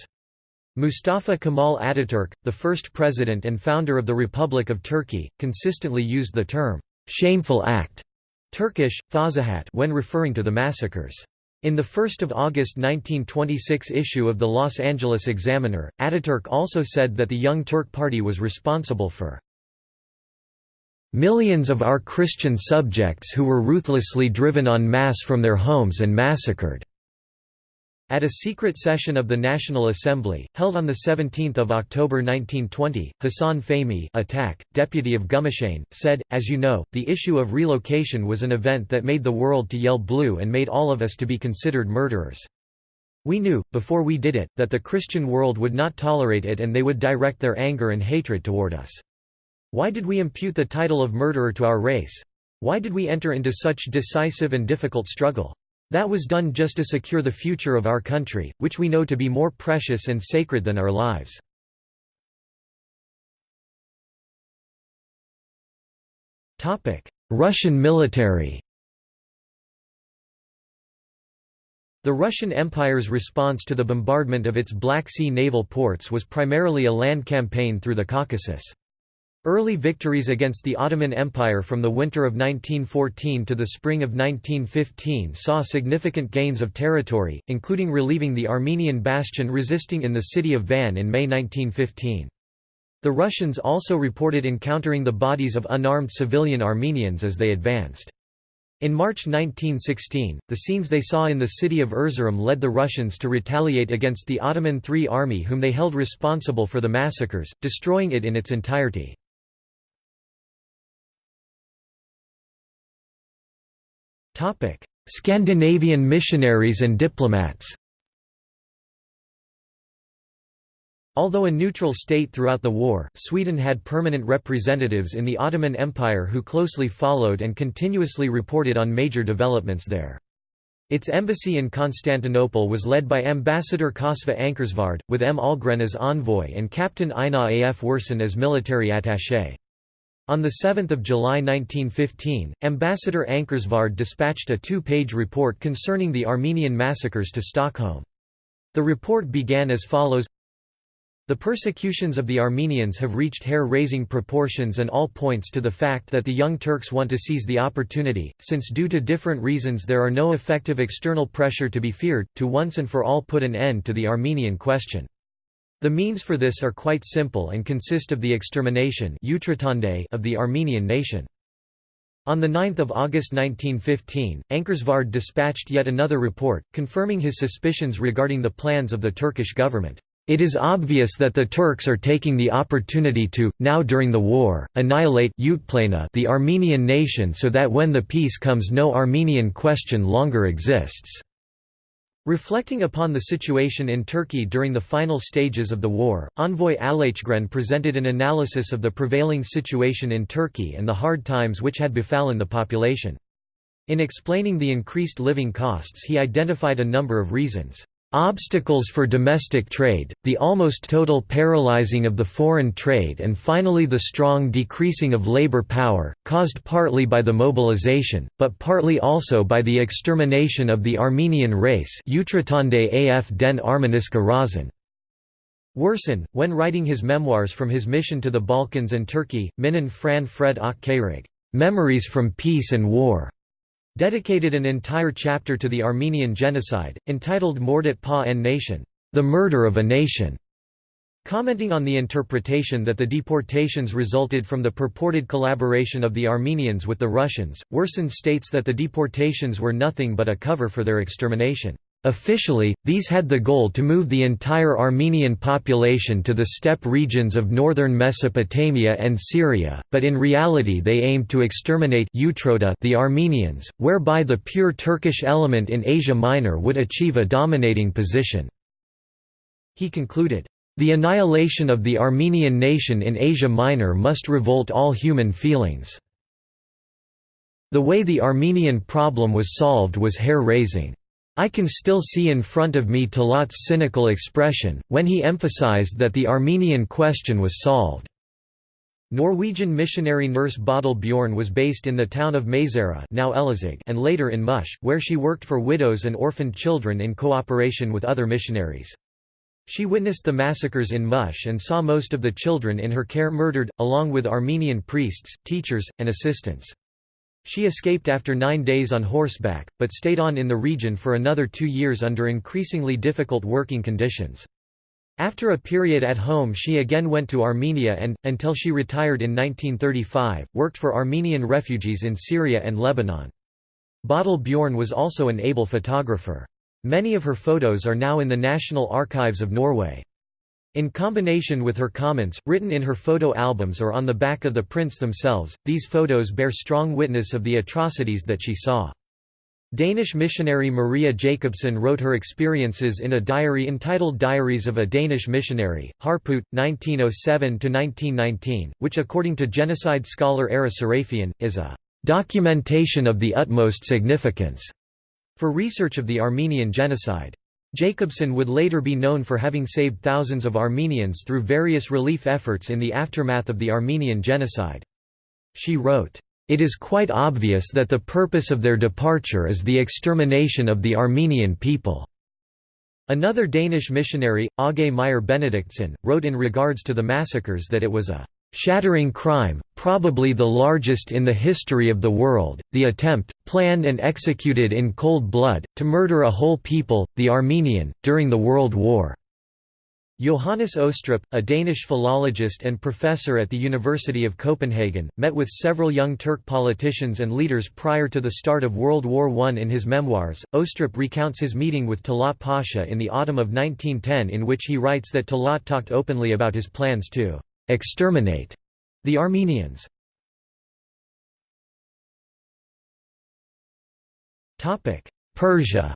Mustafa Kemal Ataturk, the first president and founder of the Republic of Turkey, consistently used the term, "'shameful act' Turkish, fazahat when referring to the massacres. In the 1 August 1926 issue of the Los Angeles Examiner, Ataturk also said that the Young Turk Party was responsible for millions of our Christian subjects who were ruthlessly driven en masse from their homes and massacred. At a secret session of the National Assembly, held on 17 October 1920, Hassan Fehmi attack, deputy of Gümüşhane, said, As you know, the issue of relocation was an event that made the world to yell blue and made all of us to be considered murderers. We knew, before we did it, that the Christian world would not tolerate it and they would direct their anger and hatred toward us. Why did we impute the title of murderer to our race? Why did we enter into such decisive and difficult struggle? That was done just to secure the future of our country, which we know to be more precious and sacred than our lives. Russian military The Russian Empire's response to the bombardment of its Black Sea naval ports was primarily a land campaign through the Caucasus. Early victories against the Ottoman Empire from the winter of 1914 to the spring of 1915 saw significant gains of territory, including relieving the Armenian bastion resisting in the city of Van in May 1915. The Russians also reported encountering the bodies of unarmed civilian Armenians as they advanced. In March 1916, the scenes they saw in the city of Erzurum led the Russians to retaliate against the Ottoman III Army whom they held responsible for the massacres, destroying it in its entirety. Scandinavian missionaries and diplomats Although a neutral state throughout the war, Sweden had permanent representatives in the Ottoman Empire who closely followed and continuously reported on major developments there. Its embassy in Constantinople was led by Ambassador Cosswa Anckarsvärd, with M. Ahlgren as envoy and Captain Einar af Wirsén as military attaché. On 7 July 1915, Ambassador Anckarsvärd dispatched a two-page report concerning the Armenian massacres to Stockholm. The report began as follows The persecutions of the Armenians have reached hair-raising proportions and all points to the fact that the Young Turks want to seize the opportunity, since due to different reasons there are no effective external pressure to be feared, to once and for all put an end to the Armenian question. The means for this are quite simple and consist of the extermination of the Armenian nation. On 9 August 1915, Anckarsvärd dispatched yet another report, confirming his suspicions regarding the plans of the Turkish government. It is obvious that the Turks are taking the opportunity to, now during the war, annihilate the Armenian nation so that when the peace comes no Armenian question longer exists. Reflecting upon the situation in Turkey during the final stages of the war, envoy Ahlgren presented an analysis of the prevailing situation in Turkey and the hard times which had befallen the population. In explaining the increased living costs he identified a number of reasons. Obstacles for domestic trade, the almost total paralyzing of the foreign trade and finally the strong decreasing of labor power, caused partly by the mobilization, but partly also by the extermination of the Armenian race. Wirsén, when writing his memoirs from his mission to the Balkans and Turkey, Minnen från fred och Memories from Peace and War, dedicated an entire chapter to the Armenian genocide, entitled Mordet Pa en Nation, the murder of a nation. Commenting on the interpretation that the deportations resulted from the purported collaboration of the Armenians with the Russians, Wirsén states that the deportations were nothing but a cover for their extermination. Officially, these had the goal to move the entire Armenian population to the steppe regions of northern Mesopotamia and Syria, but in reality they aimed to exterminate the Armenians, whereby the pure Turkish element in Asia Minor would achieve a dominating position. He concluded, "...the annihilation of the Armenian nation in Asia Minor must revolt all human feelings." The way the Armenian problem was solved was hair-raising. I can still see in front of me Talat's cynical expression, when he emphasized that the Armenian question was solved. Norwegian missionary nurse Bodil Biørn was based in the town of Mazera now and later in Muş, where she worked for widows and orphaned children in cooperation with other missionaries. She witnessed the massacres in Muş and saw most of the children in her care murdered, along with Armenian priests, teachers, and assistants. She escaped after nine days on horseback, but stayed on in the region for another two years under increasingly difficult working conditions. After a period at home she again went to Armenia and, until she retired in 1935, worked for Armenian refugees in Syria and Lebanon. Bodil Biørn was also an able photographer. Many of her photos are now in the National Archives of Norway. In combination with her comments, written in her photo albums or on the back of the prints themselves, these photos bear strong witness of the atrocities that she saw. Danish missionary Maria Jacobsen wrote her experiences in a diary entitled Diaries of a Danish Missionary, Harput, 1907–1919, which according to genocide scholar Ara Sarafian, is a "...documentation of the utmost significance." for research of the Armenian genocide. Jacobsen would later be known for having saved thousands of Armenians through various relief efforts in the aftermath of the Armenian genocide. She wrote, "...it is quite obvious that the purpose of their departure is the extermination of the Armenian people." Another Danish missionary, Aage Meyer Benedictsen, wrote in regards to the massacres that it was a shattering crime, probably the largest in the history of the world, the attempt, planned and executed in cold blood, to murder a whole people, the Armenian, during the World War. Johannes Østrup, a Danish philologist and professor at the University of Copenhagen, met with several young Turk politicians and leaders prior to the start of World War I. In his memoirs, Østrup recounts his meeting with Talat Pasha in the autumn of 1910 in which he writes that Talat talked openly about his plans to exterminate the Armenians. Persia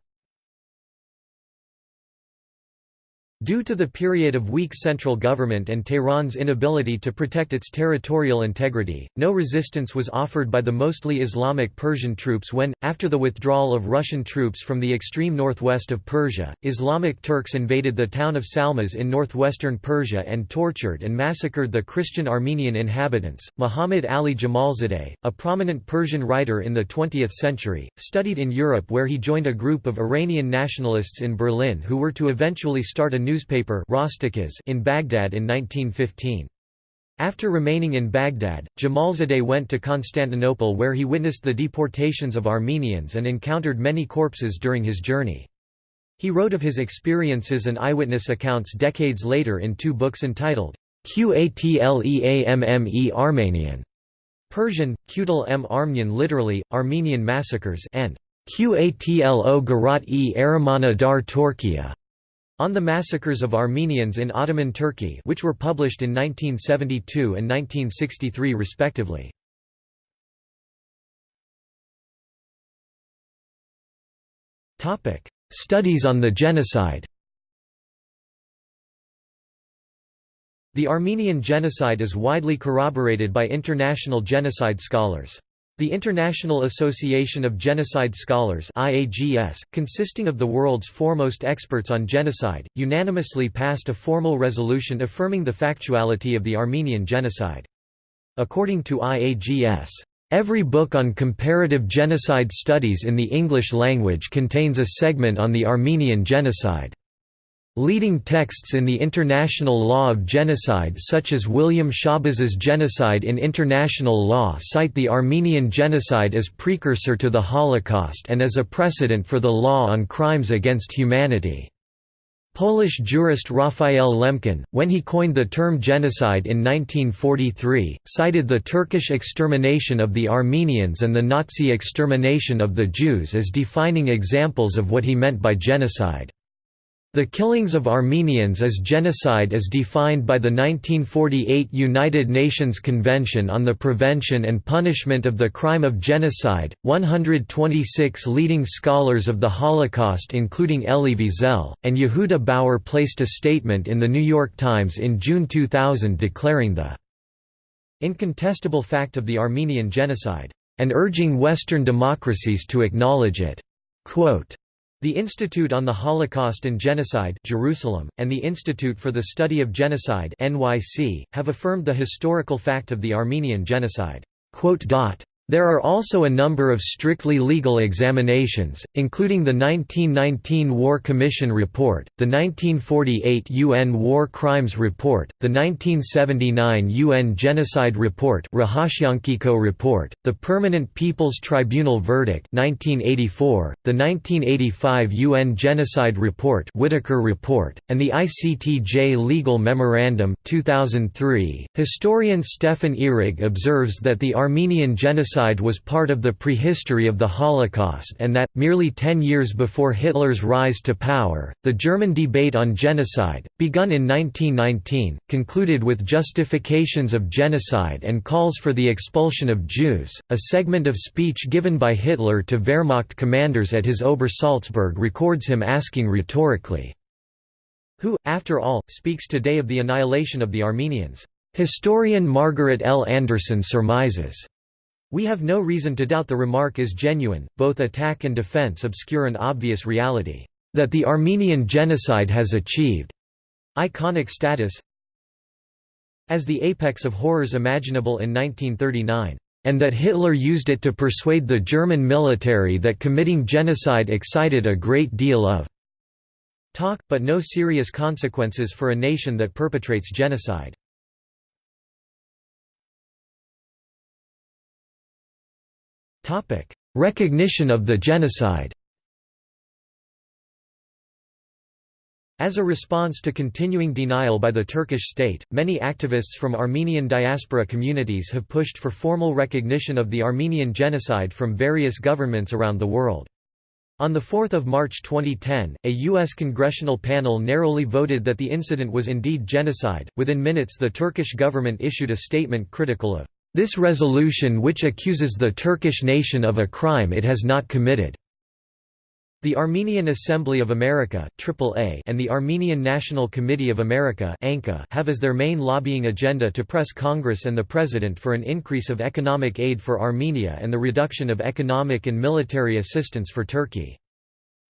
Due to the period of weak central government and Tehran's inability to protect its territorial integrity, no resistance was offered by the mostly Islamic Persian troops when, after the withdrawal of Russian troops from the extreme northwest of Persia, Islamic Turks invaded the town of Salmas in northwestern Persia and tortured and massacred the Christian Armenian inhabitants. Muhammad Ali Jamalzadeh, a prominent Persian writer in the 20th century, studied in Europe where he joined a group of Iranian nationalists in Berlin who were to eventually start a new newspaper in Baghdad in 1915. After remaining in Baghdad, Jamalzadeh went to Constantinople where he witnessed the deportations of Armenians and encountered many corpses during his journey. He wrote of his experiences and eyewitness accounts decades later in two books entitled, Qatleamme Armenian, Persian, Qutl m Armenian literally, Armenian massacres and Qatlo Garat e Aramana dar Torkia, on the Massacres of Armenians in Ottoman Turkey which were published in 1972 and 1963 respectively. Studies on the genocide The Armenian genocide is widely corroborated by international genocide scholars. The International Association of Genocide Scholars IAGS, consisting of the world's foremost experts on genocide, unanimously passed a formal resolution affirming the factuality of the Armenian genocide. According to IAGS, Every book on comparative genocide studies in the English language contains a segment on the Armenian genocide. Leading texts in the international law of genocide such as William Schabas's Genocide in International Law cite the Armenian genocide as precursor to the Holocaust and as a precedent for the law on crimes against humanity. Polish jurist Raphael Lemkin, when he coined the term genocide in 1943, cited the Turkish extermination of the Armenians and the Nazi extermination of the Jews as defining examples of what he meant by genocide. The killings of Armenians as genocide as defined by the 1948 United Nations Convention on the Prevention and Punishment of the Crime of Genocide. 126 leading scholars of the Holocaust, including Elie Wiesel and Yehuda Bauer, placed a statement in The New York Times in June 2000 declaring the incontestable fact of the Armenian genocide, and urging Western democracies to acknowledge it. Quote, the Institute on the Holocaust and Genocide Jerusalem, and the Institute for the Study of Genocide NYC, have affirmed the historical fact of the Armenian genocide. There are also a number of strictly legal examinations, including the 1919 War Commission Report, the 1948 UN War Crimes Report, the 1979 UN Genocide Report report, the Permanent People's Tribunal Verdict 1984, the 1985 UN Genocide Report Whitaker Report, and the ICTJ Legal Memorandum 2003. Historian Stefan Ihrig observes that the Armenian genocide genocide was part of the prehistory of the Holocaust and that, merely ten years before Hitler's rise to power, the German debate on genocide, begun in 1919, concluded with justifications of genocide and calls for the expulsion of Jews. A segment of speech given by Hitler to Wehrmacht commanders at his Obersalzberg records him asking rhetorically, Who, after all, speaks today of the annihilation of the Armenians? Historian Margaret L. Anderson surmises, we have no reason to doubt the remark is genuine, both attack and defense obscure an obvious reality, that the Armenian genocide has achieved iconic status as the apex of horrors imaginable in 1939, and that Hitler used it to persuade the German military that committing genocide excited a great deal of talk, but no serious consequences for a nation that perpetrates genocide. Recognition of the genocide As a response to continuing denial by the Turkish state, many activists from Armenian diaspora communities have pushed for formal recognition of the Armenian genocide from various governments around the world. On 4 March 2010, a U.S. congressional panel narrowly voted that the incident was indeed genocide. Within minutes, the Turkish government issued a statement critical of this resolution which accuses the Turkish nation of a crime it has not committed. The Armenian Assembly of America AAA, and the Armenian National Committee of America have as their main lobbying agenda to press Congress and the President for an increase of economic aid for Armenia and the reduction of economic and military assistance for Turkey.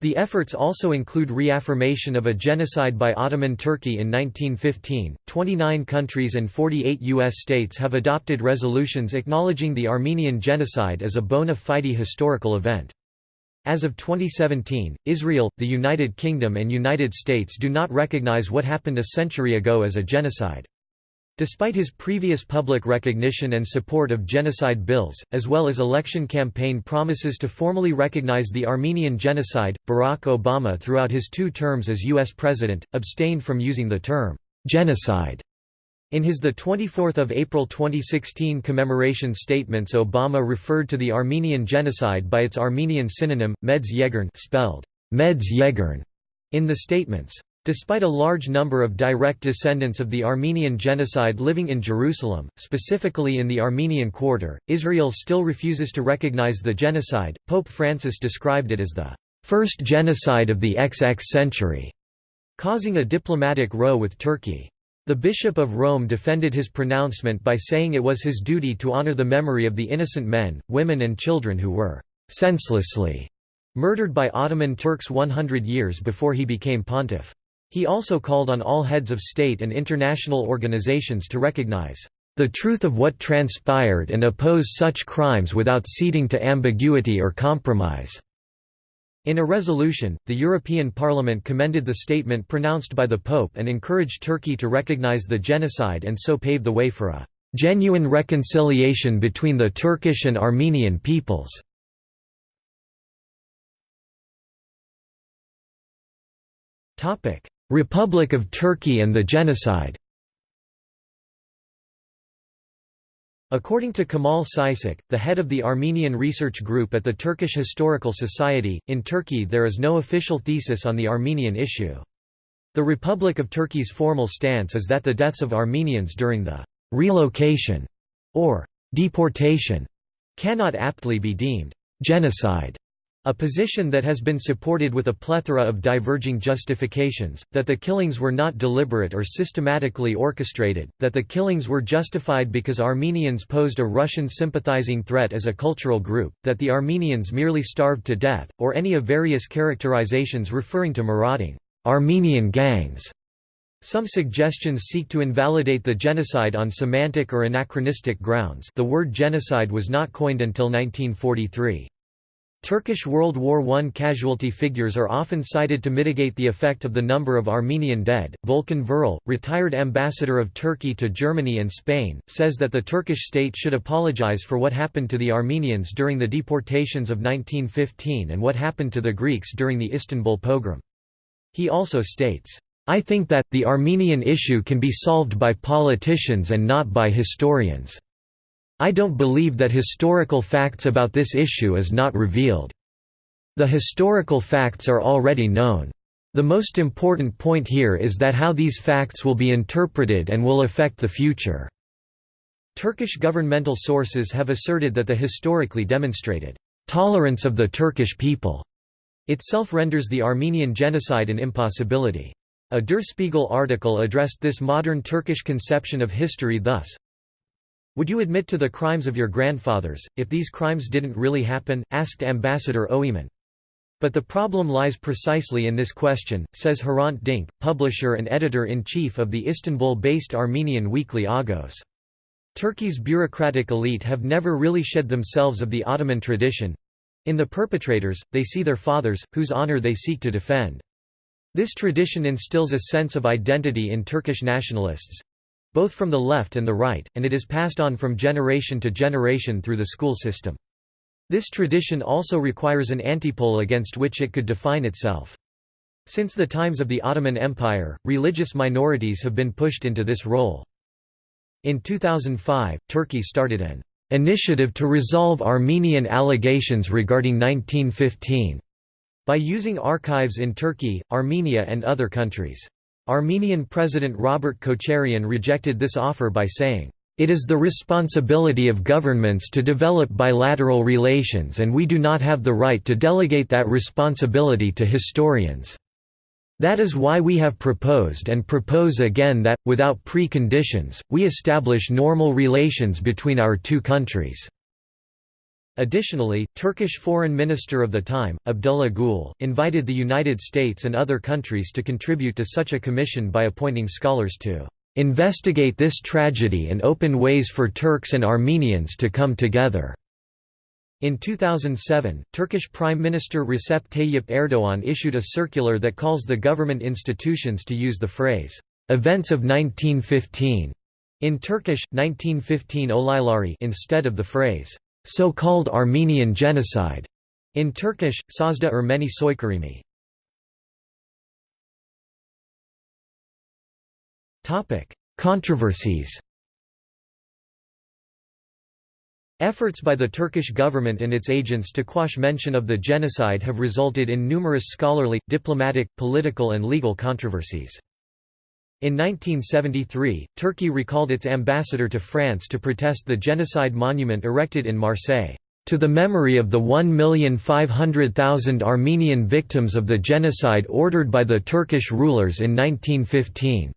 The efforts also include reaffirmation of a genocide by Ottoman Turkey in 1915. 29 countries and 48 U.S. states have adopted resolutions acknowledging the Armenian genocide as a bona fide historical event. As of 2017, Israel, the United Kingdom and United States do not recognize what happened a century ago as a genocide. Despite his previous public recognition and support of genocide bills, as well as election campaign promises to formally recognize the Armenian genocide, Barack Obama throughout his two terms as U.S. President, abstained from using the term, "'genocide' In his 24 April 2016 commemoration statements Obama referred to the Armenian genocide by its Armenian synonym, Medz Yeghern spelled, Medz Yeghern, in the statements. Despite a large number of direct descendants of the Armenian genocide living in Jerusalem, specifically in the Armenian Quarter, Israel still refuses to recognize the genocide. Pope Francis described it as the first genocide of the XX century, causing a diplomatic row with Turkey. The Bishop of Rome defended his pronouncement by saying it was his duty to honor the memory of the innocent men, women and children who were «senselessly» murdered by Ottoman Turks 100 years before he became pontiff. He also called on all heads of state and international organizations to recognize the truth of what transpired and oppose such crimes without ceding to ambiguity or compromise." In a resolution, the European Parliament commended the statement pronounced by the Pope and encouraged Turkey to recognize the genocide and so pave the way for a "...genuine reconciliation between the Turkish and Armenian peoples." Republic of Turkey and the genocide According to Kemal Saysak, the head of the Armenian Research Group at the Turkish Historical Society, in Turkey there is no official thesis on the Armenian issue. The Republic of Turkey's formal stance is that the deaths of Armenians during the «relocation» or «deportation» cannot aptly be deemed «genocide» A position that has been supported with a plethora of diverging justifications, that the killings were not deliberate or systematically orchestrated, that the killings were justified because Armenians posed a Russian sympathizing threat as a cultural group, that the Armenians merely starved to death, or any of various characterizations referring to marauding Armenian gangs. Some suggestions seek to invalidate the genocide on semantic or anachronistic grounds the word genocide was not coined until 1943. Turkish World War I casualty figures are often cited to mitigate the effect of the number of Armenian dead. Volkan Vural, retired ambassador of Turkey to Germany and Spain, says that the Turkish state should apologize for what happened to the Armenians during the deportations of 1915 and what happened to the Greeks during the Istanbul pogrom. He also states, I think that, the Armenian issue can be solved by politicians and not by historians. I don't believe that historical facts about this issue is not revealed. The historical facts are already known. The most important point here is that how these facts will be interpreted and will affect the future." Turkish governmental sources have asserted that the historically demonstrated «tolerance of the Turkish people» itself renders the Armenian genocide an impossibility. A Der Spiegel article addressed this modern Turkish conception of history thus, would you admit to the crimes of your grandfathers, if these crimes didn't really happen? asked Ambassador Öymen. But the problem lies precisely in this question, says Hrant Dink, publisher and editor-in-chief of the Istanbul-based Armenian weekly Agos. Turkey's bureaucratic elite have never really shed themselves of the Ottoman tradition. In the perpetrators, they see their fathers, whose honor they seek to defend. This tradition instills a sense of identity in Turkish nationalists, both from the left and the right, and it is passed on from generation to generation through the school system. This tradition also requires an antipole against which it could define itself. Since the times of the Ottoman Empire, religious minorities have been pushed into this role. In 2005, Turkey started an initiative to resolve Armenian allegations regarding 1915 by using archives in Turkey, Armenia and other countries. Armenian President Robert Kocharian rejected this offer by saying, "...it is the responsibility of governments to develop bilateral relations and we do not have the right to delegate that responsibility to historians. That is why we have proposed and propose again that, without preconditions, we establish normal relations between our two countries." Additionally, Turkish Foreign Minister of the time, Abdullah Gül, invited the United States and other countries to contribute to such a commission by appointing scholars to "...investigate this tragedy and open ways for Turks and Armenians to come together." In 2007, Turkish Prime Minister Recep Tayyip Erdoğan issued a circular that calls the government institutions to use the phrase, "...events of 1915", in Turkish, 1915 Olayları instead of the phrase, so-called Armenian genocide, in Turkish, Sözde Ermeni soykırımı. Controversies Efforts by the Turkish government and its agents to quash mention of the genocide have resulted in numerous scholarly, diplomatic, political and legal controversies. In 1973, Turkey recalled its ambassador to France to protest the genocide monument erected in Marseille. to the memory of the 1,500,000 Armenian victims of the genocide ordered by the Turkish rulers in 1915.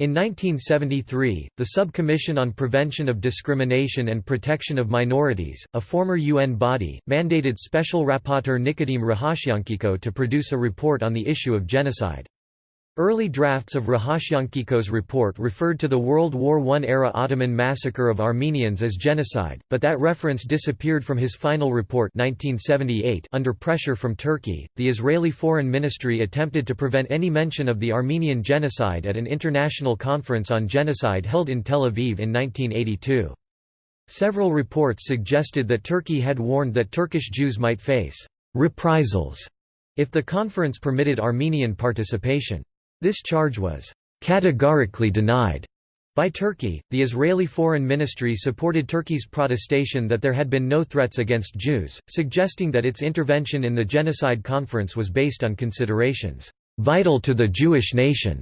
In 1973, the Subcommission on Prevention of Discrimination and Protection of Minorities, a former UN body, mandated Special Rapporteur Nicodim Ruhashyankiko to produce a report on the issue of genocide. Early drafts of Ruhashyankiko's report referred to the World War I-era Ottoman massacre of Armenians as genocide, but that reference disappeared from his final report 1978 under pressure from Turkey. The Israeli Foreign Ministry attempted to prevent any mention of the Armenian genocide at an international conference on genocide held in Tel Aviv in 1982. Several reports suggested that Turkey had warned that Turkish Jews might face reprisals if the conference permitted Armenian participation. This charge was categorically denied by Turkey. The Israeli Foreign Ministry supported Turkey's protestation that there had been no threats against Jews, suggesting that its intervention in the Genocide Conference was based on considerations vital to the Jewish nation.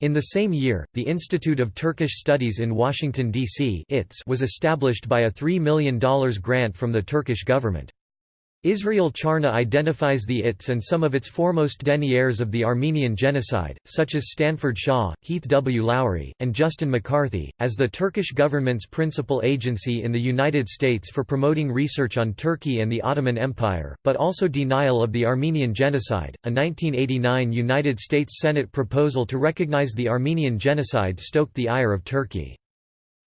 In the same year, the Institute of Turkish Studies in Washington, D.C. was established by a $3 million grant from the Turkish government. Israel Charny identifies the ITS and some of its foremost deniers of the Armenian genocide, such as Stanford Shaw, Heath W. Lowry, and Justin McCarthy, as the Turkish government's principal agency in the United States for promoting research on Turkey and the Ottoman Empire, but also denial of the Armenian genocide. A 1989 United States Senate proposal to recognize the Armenian genocide stoked the ire of Turkey.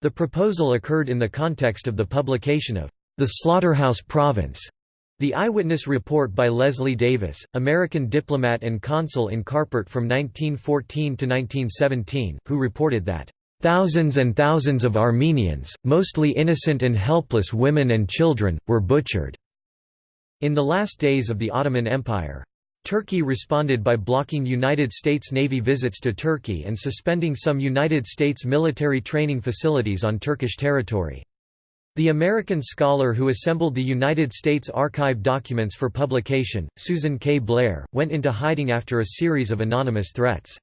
The proposal occurred in the context of the publication of The Slaughterhouse Province the eyewitness report by Leslie Davis, American diplomat and consul in Harput from 1914 to 1917, who reported that Thousands and thousands of Armenians, mostly innocent and helpless women and children, were butchered." In the last days of the Ottoman Empire. Turkey responded by blocking United States Navy visits to Turkey and suspending some United States military training facilities on Turkish territory. The American scholar who assembled the United States Archive documents for publication, Susan K. Blair, went into hiding after a series of anonymous threats.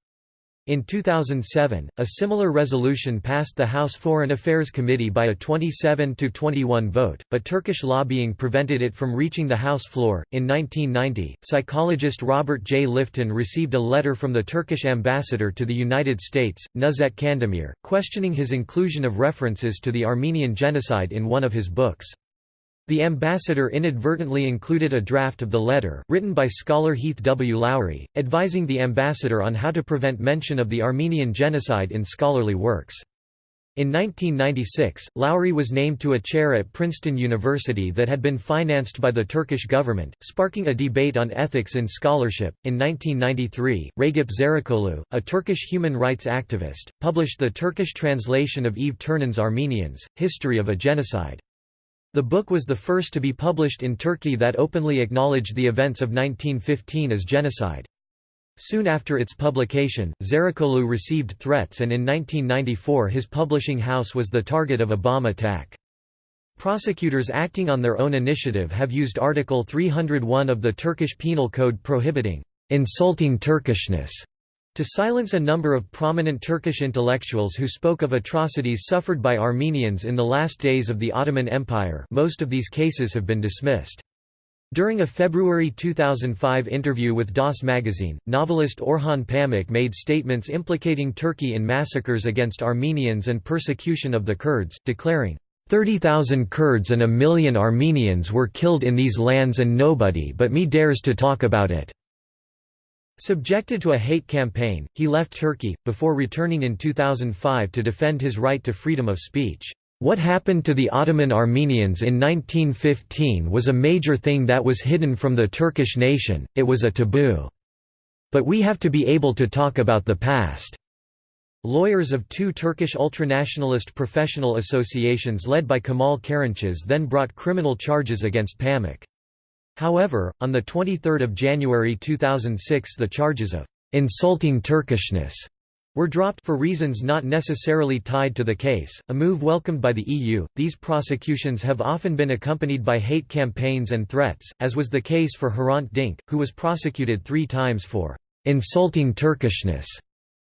In 2007, a similar resolution passed the House Foreign Affairs Committee by a 27 to 21 vote, but Turkish lobbying prevented it from reaching the House floor. In 1990, psychologist Robert J. Lifton received a letter from the Turkish ambassador to the United States, Nüzhet Kandemir, questioning his inclusion of references to the Armenian genocide in one of his books. The ambassador inadvertently included a draft of the letter, written by scholar Heath W. Lowry, advising the ambassador on how to prevent mention of the Armenian genocide in scholarly works. In 1996, Lowry was named to a chair at Princeton University that had been financed by the Turkish government, sparking a debate on ethics in scholarship. In 1993, Ragip Zarakolu, a Turkish human rights activist, published the Turkish translation of Yves Ternon's Armenians, History of a Genocide. The book was the first to be published in Turkey that openly acknowledged the events of 1915 as genocide. Soon after its publication, Zarakolu received threats and in 1994 his publishing house was the target of a bomb attack. Prosecutors acting on their own initiative have used Article 301 of the Turkish Penal Code prohibiting insulting Turkishness to silence a number of prominent Turkish intellectuals who spoke of atrocities suffered by Armenians in the last days of the Ottoman Empire most of these cases have been dismissed. During a February 2005 interview with Das magazine, novelist Orhan Pamuk made statements implicating Turkey in massacres against Armenians and persecution of the Kurds, declaring, 30,000 Kurds and a million Armenians were killed in these lands and nobody but me dares to talk about it. Subjected to a hate campaign, he left Turkey, before returning in 2005 to defend his right to freedom of speech. What happened to the Ottoman Armenians in 1915 was a major thing that was hidden from the Turkish nation, it was a taboo. But we have to be able to talk about the past. Lawyers of two Turkish ultranationalist professional associations led by Kemal Kerinçsiz then brought criminal charges against Pamuk. However, on 23 January 2006 the charges of «insulting Turkishness» were dropped for reasons not necessarily tied to the case, a move welcomed by the EU. These prosecutions have often been accompanied by hate campaigns and threats, as was the case for Hrant Dink, who was prosecuted three times for insulting Turkishness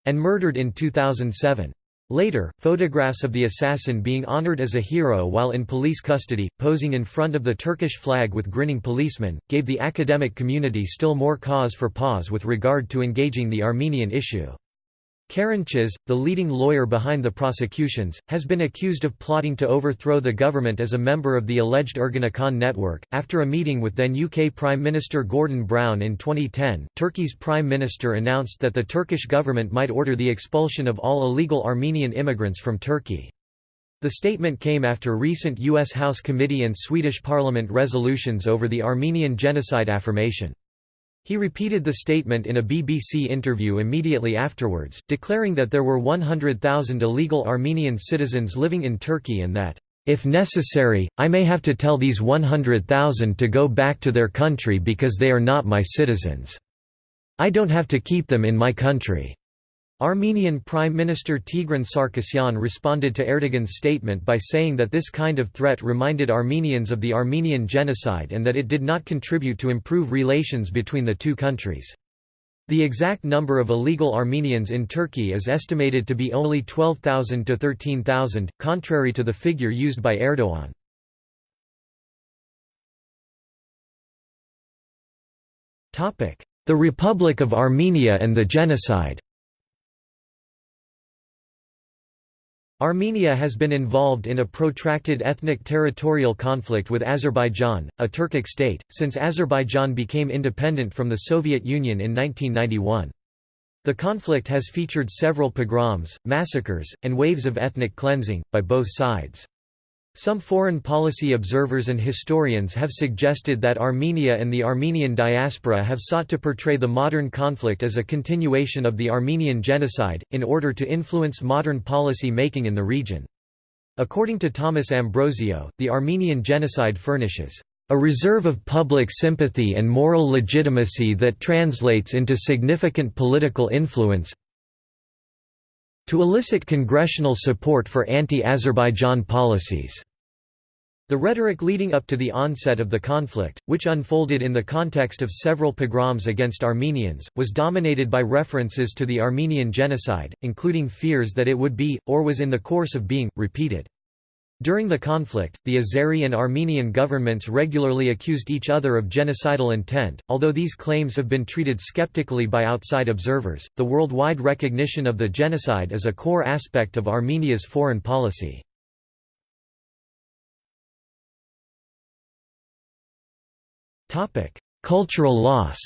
and murdered in 2007. Later, photographs of the assassin being honored as a hero while in police custody, posing in front of the Turkish flag with grinning policemen, gave the academic community still more cause for pause with regard to engaging the Armenian issue. Kerinçsiz, the leading lawyer behind the prosecutions, has been accused of plotting to overthrow the government as a member of the alleged Ergenekon network. After a meeting with then UK Prime Minister Gordon Brown in 2010, Turkey's Prime Minister announced that the Turkish government might order the expulsion of all illegal Armenian immigrants from Turkey. The statement came after recent U.S. House Committee and Swedish Parliament resolutions over the Armenian genocide affirmation. He repeated the statement in a BBC interview immediately afterwards, declaring that there were 100,000 illegal Armenian citizens living in Turkey and that, "...if necessary, I may have to tell these 100,000 to go back to their country because they are not my citizens. I don't have to keep them in my country." Armenian Prime Minister Tigran Sarkisyan responded to Erdogan's statement by saying that this kind of threat reminded Armenians of the Armenian genocide and that it did not contribute to improve relations between the two countries. The exact number of illegal Armenians in Turkey is estimated to be only 12,000 to 13,000, contrary to the figure used by Erdogan. The Republic of Armenia and the genocide Armenia has been involved in a protracted ethnic territorial conflict with Azerbaijan, a Turkic state, since Azerbaijan became independent from the Soviet Union in 1991. The conflict has featured several pogroms, massacres, and waves of ethnic cleansing, by both sides. Some foreign policy observers and historians have suggested that Armenia and the Armenian diaspora have sought to portray the modern conflict as a continuation of the Armenian genocide, in order to influence modern policy making in the region. According to Thomas Ambrosio, the Armenian genocide furnishes a reserve of public sympathy and moral legitimacy that translates into significant political influence to elicit congressional support for anti-Azerbaijan policies. The rhetoric leading up to the onset of the conflict, which unfolded in the context of several pogroms against Armenians, was dominated by references to the Armenian genocide, including fears that it would be, or was in the course of being, repeated. During the conflict, the Azeri and Armenian governments regularly accused each other of genocidal intent. Although these claims have been treated skeptically by outside observers, the worldwide recognition of the genocide is a core aspect of Armenia's foreign policy. Cultural loss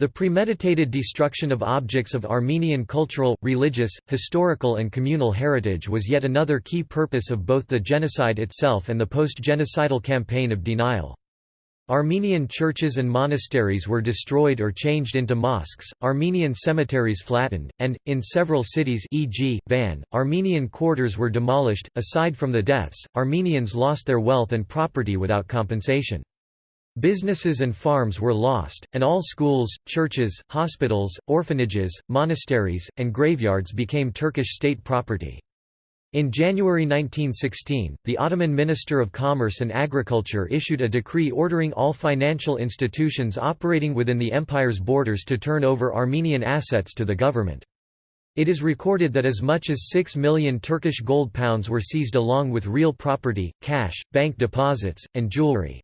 The premeditated destruction of objects of Armenian cultural, religious, historical and communal heritage was yet another key purpose of both the genocide itself and the post-genocidal campaign of denial. Armenian churches and monasteries were destroyed or changed into mosques, Armenian cemeteries flattened, and, in several cities e.g., Van, Armenian quarters were demolished. Aside from the deaths, Armenians lost their wealth and property without compensation. Businesses and farms were lost, and all schools, churches, hospitals, orphanages, monasteries, and graveyards became Turkish state property. In January 1916, the Ottoman Minister of Commerce and Agriculture issued a decree ordering all financial institutions operating within the empire's borders to turn over Armenian assets to the government. It is recorded that as much as 6 million Turkish gold pounds were seized along with real property, cash, bank deposits, and jewelry.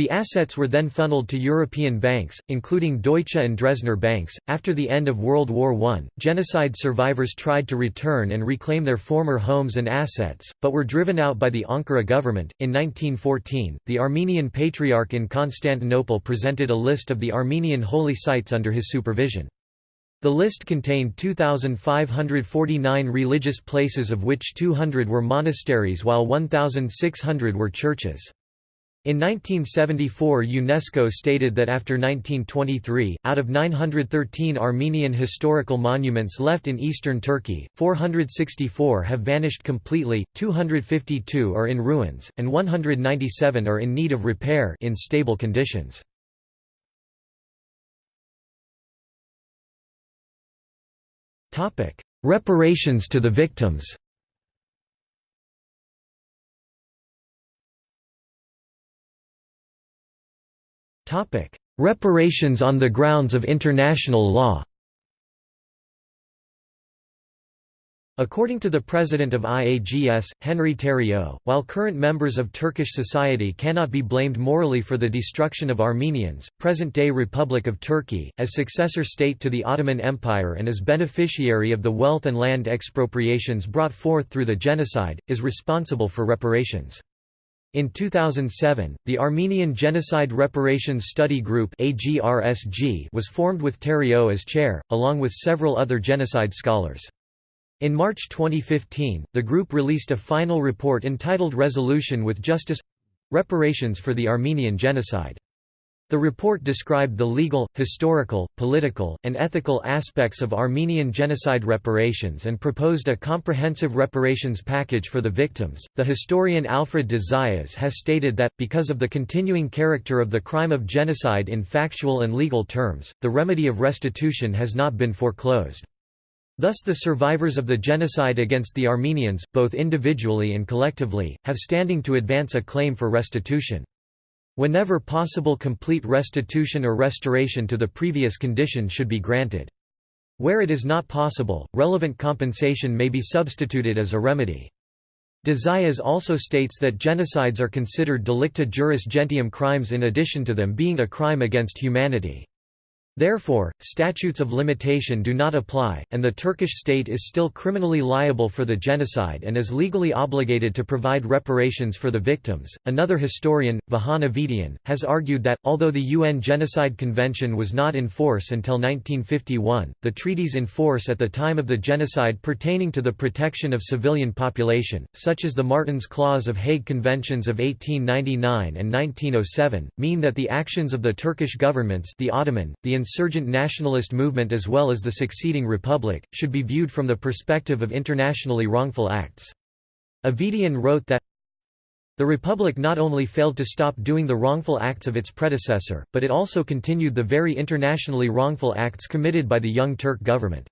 The assets were then funneled to European banks, including Deutsche and Dresdner banks. After the end of World War I, genocide survivors tried to return and reclaim their former homes and assets, but were driven out by the Ankara government. In 1914, the Armenian Patriarch in Constantinople presented a list of the Armenian holy sites under his supervision. The list contained 2,549 religious places of which 200 were monasteries while 1,600 were churches. In 1974 UNESCO stated that after 1923, out of 913 Armenian historical monuments left in eastern Turkey, 464 have vanished completely, 252 are in ruins, and 197 are in need of repair in stable conditions. Reparations to the victims Reparations on the grounds of international law According to the president of IAGS, Henry Theriault, while current members of Turkish society cannot be blamed morally for the destruction of Armenians, present-day Republic of Turkey, as successor state to the Ottoman Empire and as beneficiary of the wealth and land expropriations brought forth through the genocide, is responsible for reparations. In 2007, the Armenian Genocide Reparations Study Group was formed with Theriault as chair, along with several other genocide scholars. In March 2015, the group released a final report entitled Resolution with Justice Reparations for the Armenian Genocide. The report described the legal, historical, political, and ethical aspects of Armenian genocide reparations and proposed a comprehensive reparations package for the victims. The historian Alfred de Zayas has stated that, because of the continuing character of the crime of genocide in factual and legal terms, the remedy of restitution has not been foreclosed. Thus the survivors of the genocide against the Armenians, both individually and collectively, have standing to advance a claim for restitution. Whenever possible complete restitution or restoration to the previous condition should be granted. Where it is not possible, relevant compensation may be substituted as a remedy. De Zayas also states that genocides are considered delicta juris gentium crimes in addition to them being a crime against humanity. Therefore, statutes of limitation do not apply, and the Turkish state is still criminally liable for the genocide and is legally obligated to provide reparations for the victims. Another historian, Vahan Avedian, has argued that, although the UN Genocide Convention was not in force until 1951, the treaties in force at the time of the genocide pertaining to the protection of civilian population, such as the Martens Clause of Hague Conventions of 1899 and 1907, mean that the actions of the Turkish governments the Ottoman, the insurgent nationalist movement as well as the succeeding republic, should be viewed from the perspective of internationally wrongful acts. Avedian wrote that the Republic not only failed to stop doing the wrongful acts of its predecessor, but it also continued the very internationally wrongful acts committed by the Young Turk government.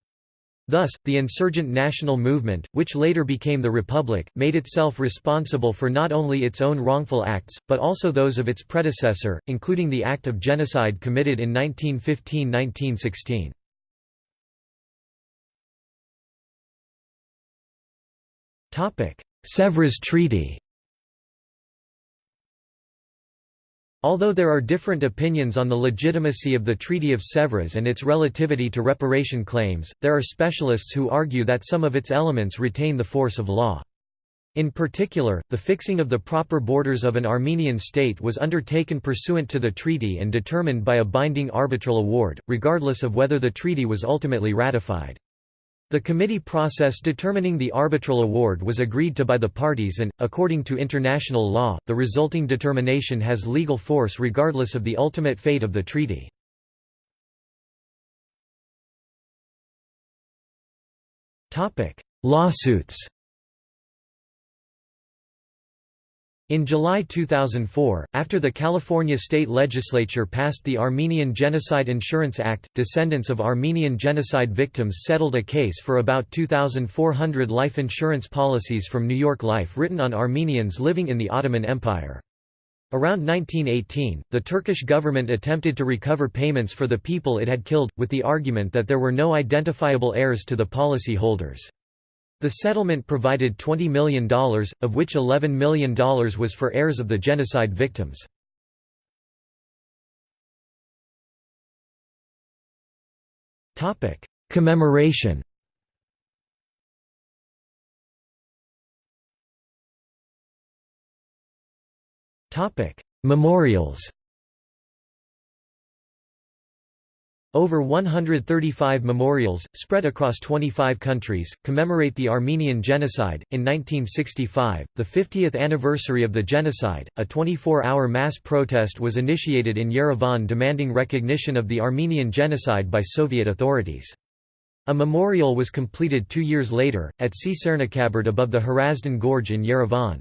Thus, the insurgent national movement, which later became the Republic, made itself responsible for not only its own wrongful acts, but also those of its predecessor, including the act of genocide committed in 1915–1916. Sèvres Treaty Although there are different opinions on the legitimacy of the Treaty of Sèvres and its relativity to reparation claims, there are specialists who argue that some of its elements retain the force of law. In particular, the fixing of the proper borders of an Armenian state was undertaken pursuant to the treaty and determined by a binding arbitral award, regardless of whether the treaty was ultimately ratified. The committee process determining the arbitral award was agreed to by the parties and, according to international law, the resulting determination has legal force regardless of the ultimate fate of the treaty. Lawsuits In July 2004, after the California state legislature passed the Armenian Genocide Insurance Act, descendants of Armenian genocide victims settled a case for about 2,400 life insurance policies from New York Life written on Armenians living in the Ottoman Empire. Around 1918, the Turkish government attempted to recover payments for the people it had killed, with the argument that there were no identifiable heirs to the policy holders. The settlement provided $20 million, of which $11 million was for heirs of the genocide victims. Commemoration Memorials Over 135 memorials, spread across 25 countries, commemorate the Armenian Genocide. In 1965, the 50th anniversary of the genocide, a 24 hour mass protest was initiated in Yerevan demanding recognition of the Armenian Genocide by Soviet authorities. A memorial was completed two years later, at Tsitsernakaberd above the Hrazdan Gorge in Yerevan.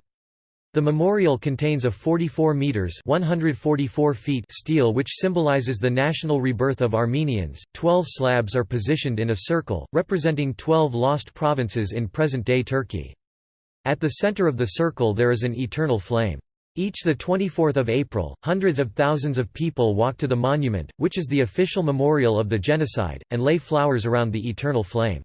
The memorial contains a 44 meters (144 feet) stele which symbolizes the national rebirth of Armenians. 12 slabs are positioned in a circle, representing 12 lost provinces in present-day Turkey. At the center of the circle there is an eternal flame. Each the 24th of April, hundreds of thousands of people walk to the monument, which is the official memorial of the genocide, and lay flowers around the eternal flame.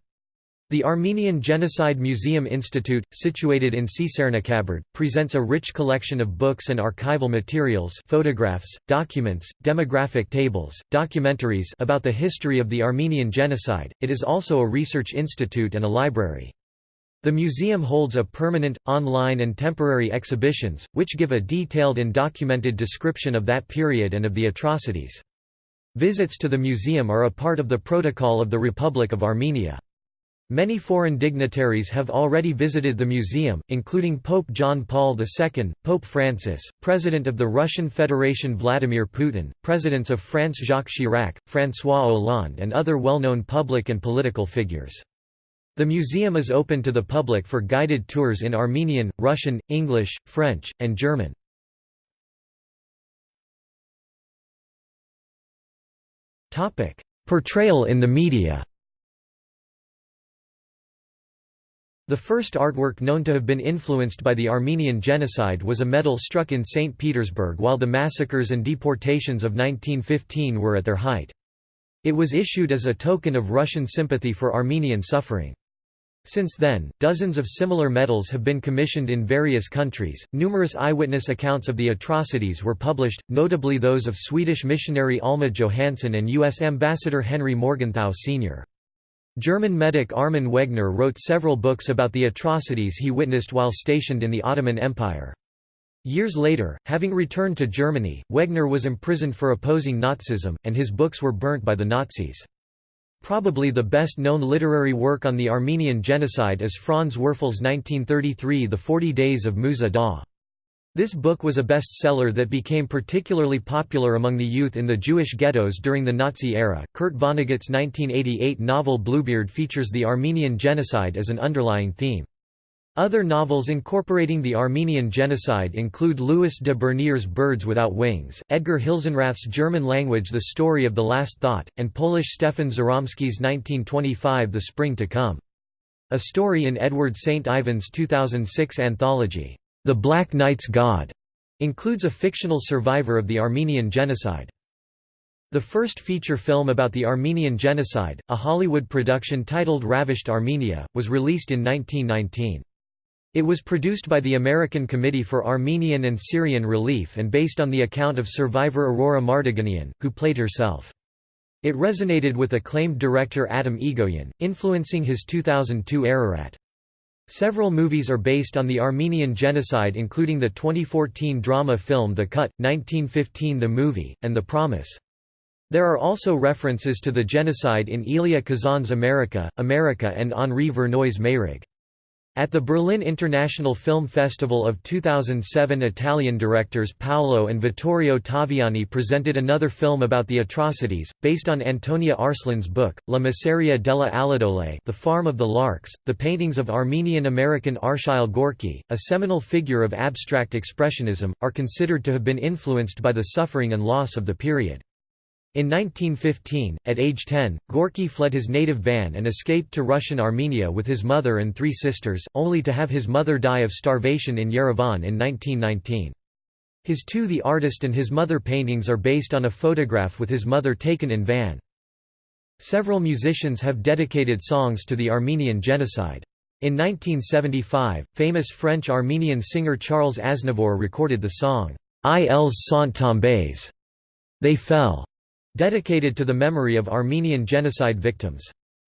The Armenian Genocide Museum Institute, situated in Tsitsernakaberd, presents a rich collection of books and archival materials photographs, documents, demographic tables, documentaries about the history of the Armenian genocide. It is also a research institute and a library. The museum holds a permanent, online and temporary exhibitions, which give a detailed and documented description of that period and of the atrocities. Visits to the museum are a part of the Protocol of the Republic of Armenia. Many foreign dignitaries have already visited the museum, including Pope John Paul II, Pope Francis, President of the Russian Federation Vladimir Putin, Presidents of France Jacques Chirac, François Hollande and other well-known public and political figures. The museum is open to the public for guided tours in Armenian, Russian, English, French, and German. Portrayal in the media The first artwork known to have been influenced by the Armenian genocide was a medal struck in St. Petersburg while the massacres and deportations of 1915 were at their height. It was issued as a token of Russian sympathy for Armenian suffering. Since then, dozens of similar medals have been commissioned in various countries. Numerous eyewitness accounts of the atrocities were published, notably those of Swedish missionary Alma Johansson and U.S. Ambassador Henry Morgenthau Sr. German medic Armin Wegner wrote several books about the atrocities he witnessed while stationed in the Ottoman Empire. Years later, having returned to Germany, Wegner was imprisoned for opposing Nazism, and his books were burnt by the Nazis. Probably the best-known literary work on the Armenian genocide is Franz Werfel's 1933 The Forty Days of Musa Dagh. This book was a bestseller that became particularly popular among the youth in the Jewish ghettos during the Nazi era. Kurt Vonnegut's 1988 novel Bluebeard features the Armenian genocide as an underlying theme. Other novels incorporating the Armenian genocide include Louis de Bernières' Birds Without Wings, Edgar Hilsenrath's German language The Story of the Last Thought, and Polish Stefan Żeromski's 1925 The Spring to Come. A story in Edward St. Ivan's 2006 anthology. The Black Knight's God includes a fictional survivor of the Armenian genocide. The first feature film about the Armenian genocide, a Hollywood production titled Ravished Armenia, was released in 1919. It was produced by the American Committee for Armenian and Syrian Relief and based on the account of survivor Aurora Mardiganian, who played herself. It resonated with acclaimed director Atom Egoyan, influencing his 2002 Ararat. Several movies are based on the Armenian genocide including the 2014 drama film The Cut, 1915 The Movie, and The Promise. There are also references to the genocide in Elia Kazan's America, America and Henri Verneuil's Mayrig. At the Berlin International Film Festival of 2007 Italian directors Paolo and Vittorio Taviani presented another film about the atrocities, based on Antonia Arslan's book, La Masseria delle Allodole The Farm of the Larks. The paintings of Armenian-American Arshile Gorky, a seminal figure of abstract expressionism, are considered to have been influenced by the suffering and loss of the period. In 1915, at age 10, Gorky fled his native Van and escaped to Russian Armenia with his mother and three sisters, only to have his mother die of starvation in Yerevan in 1919. His two The Artist and his mother paintings are based on a photograph with his mother taken in Van. Several musicians have dedicated songs to the Armenian genocide. In 1975, famous French-Armenian singer Charles Aznavour recorded the song, Ils sont tombés. They fell dedicated to the memory of Armenian genocide victims.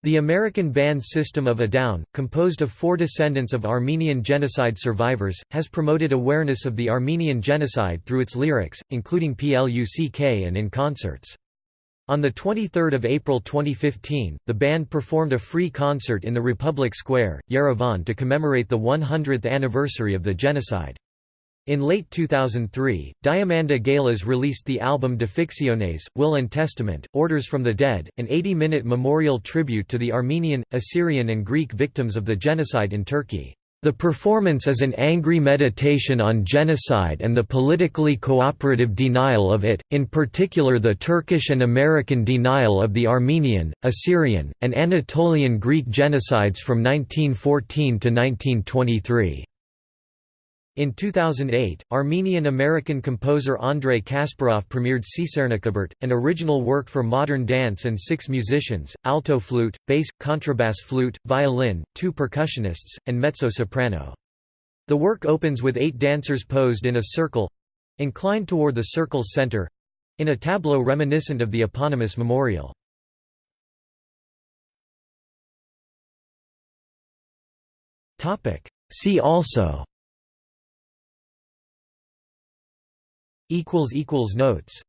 The American band System of a Down, composed of four descendants of Armenian genocide survivors, has promoted awareness of the Armenian genocide through its lyrics, including PLUCK and in concerts. On 23 April 2015, the band performed a free concert in the Republic Square, Yerevan to commemorate the 100th anniversary of the genocide. In late 2003, Diamanda Galas released the album Defixiones, Will and Testament, Orders from the Dead, an 80-minute memorial tribute to the Armenian, Assyrian and Greek victims of the genocide in Turkey. The performance is an angry meditation on genocide and the politically cooperative denial of it, in particular the Turkish and American denial of the Armenian, Assyrian, and Anatolian Greek genocides from 1914 to 1923. In 2008, Armenian-American composer Andrei Kasparov premiered Csernikabert, an original work for modern dance and six musicians, alto flute, bass, contrabass flute, violin, two percussionists, and mezzo-soprano. The work opens with eight dancers posed in a circle—inclined toward the circle's center—in a tableau reminiscent of the eponymous memorial. See also Notes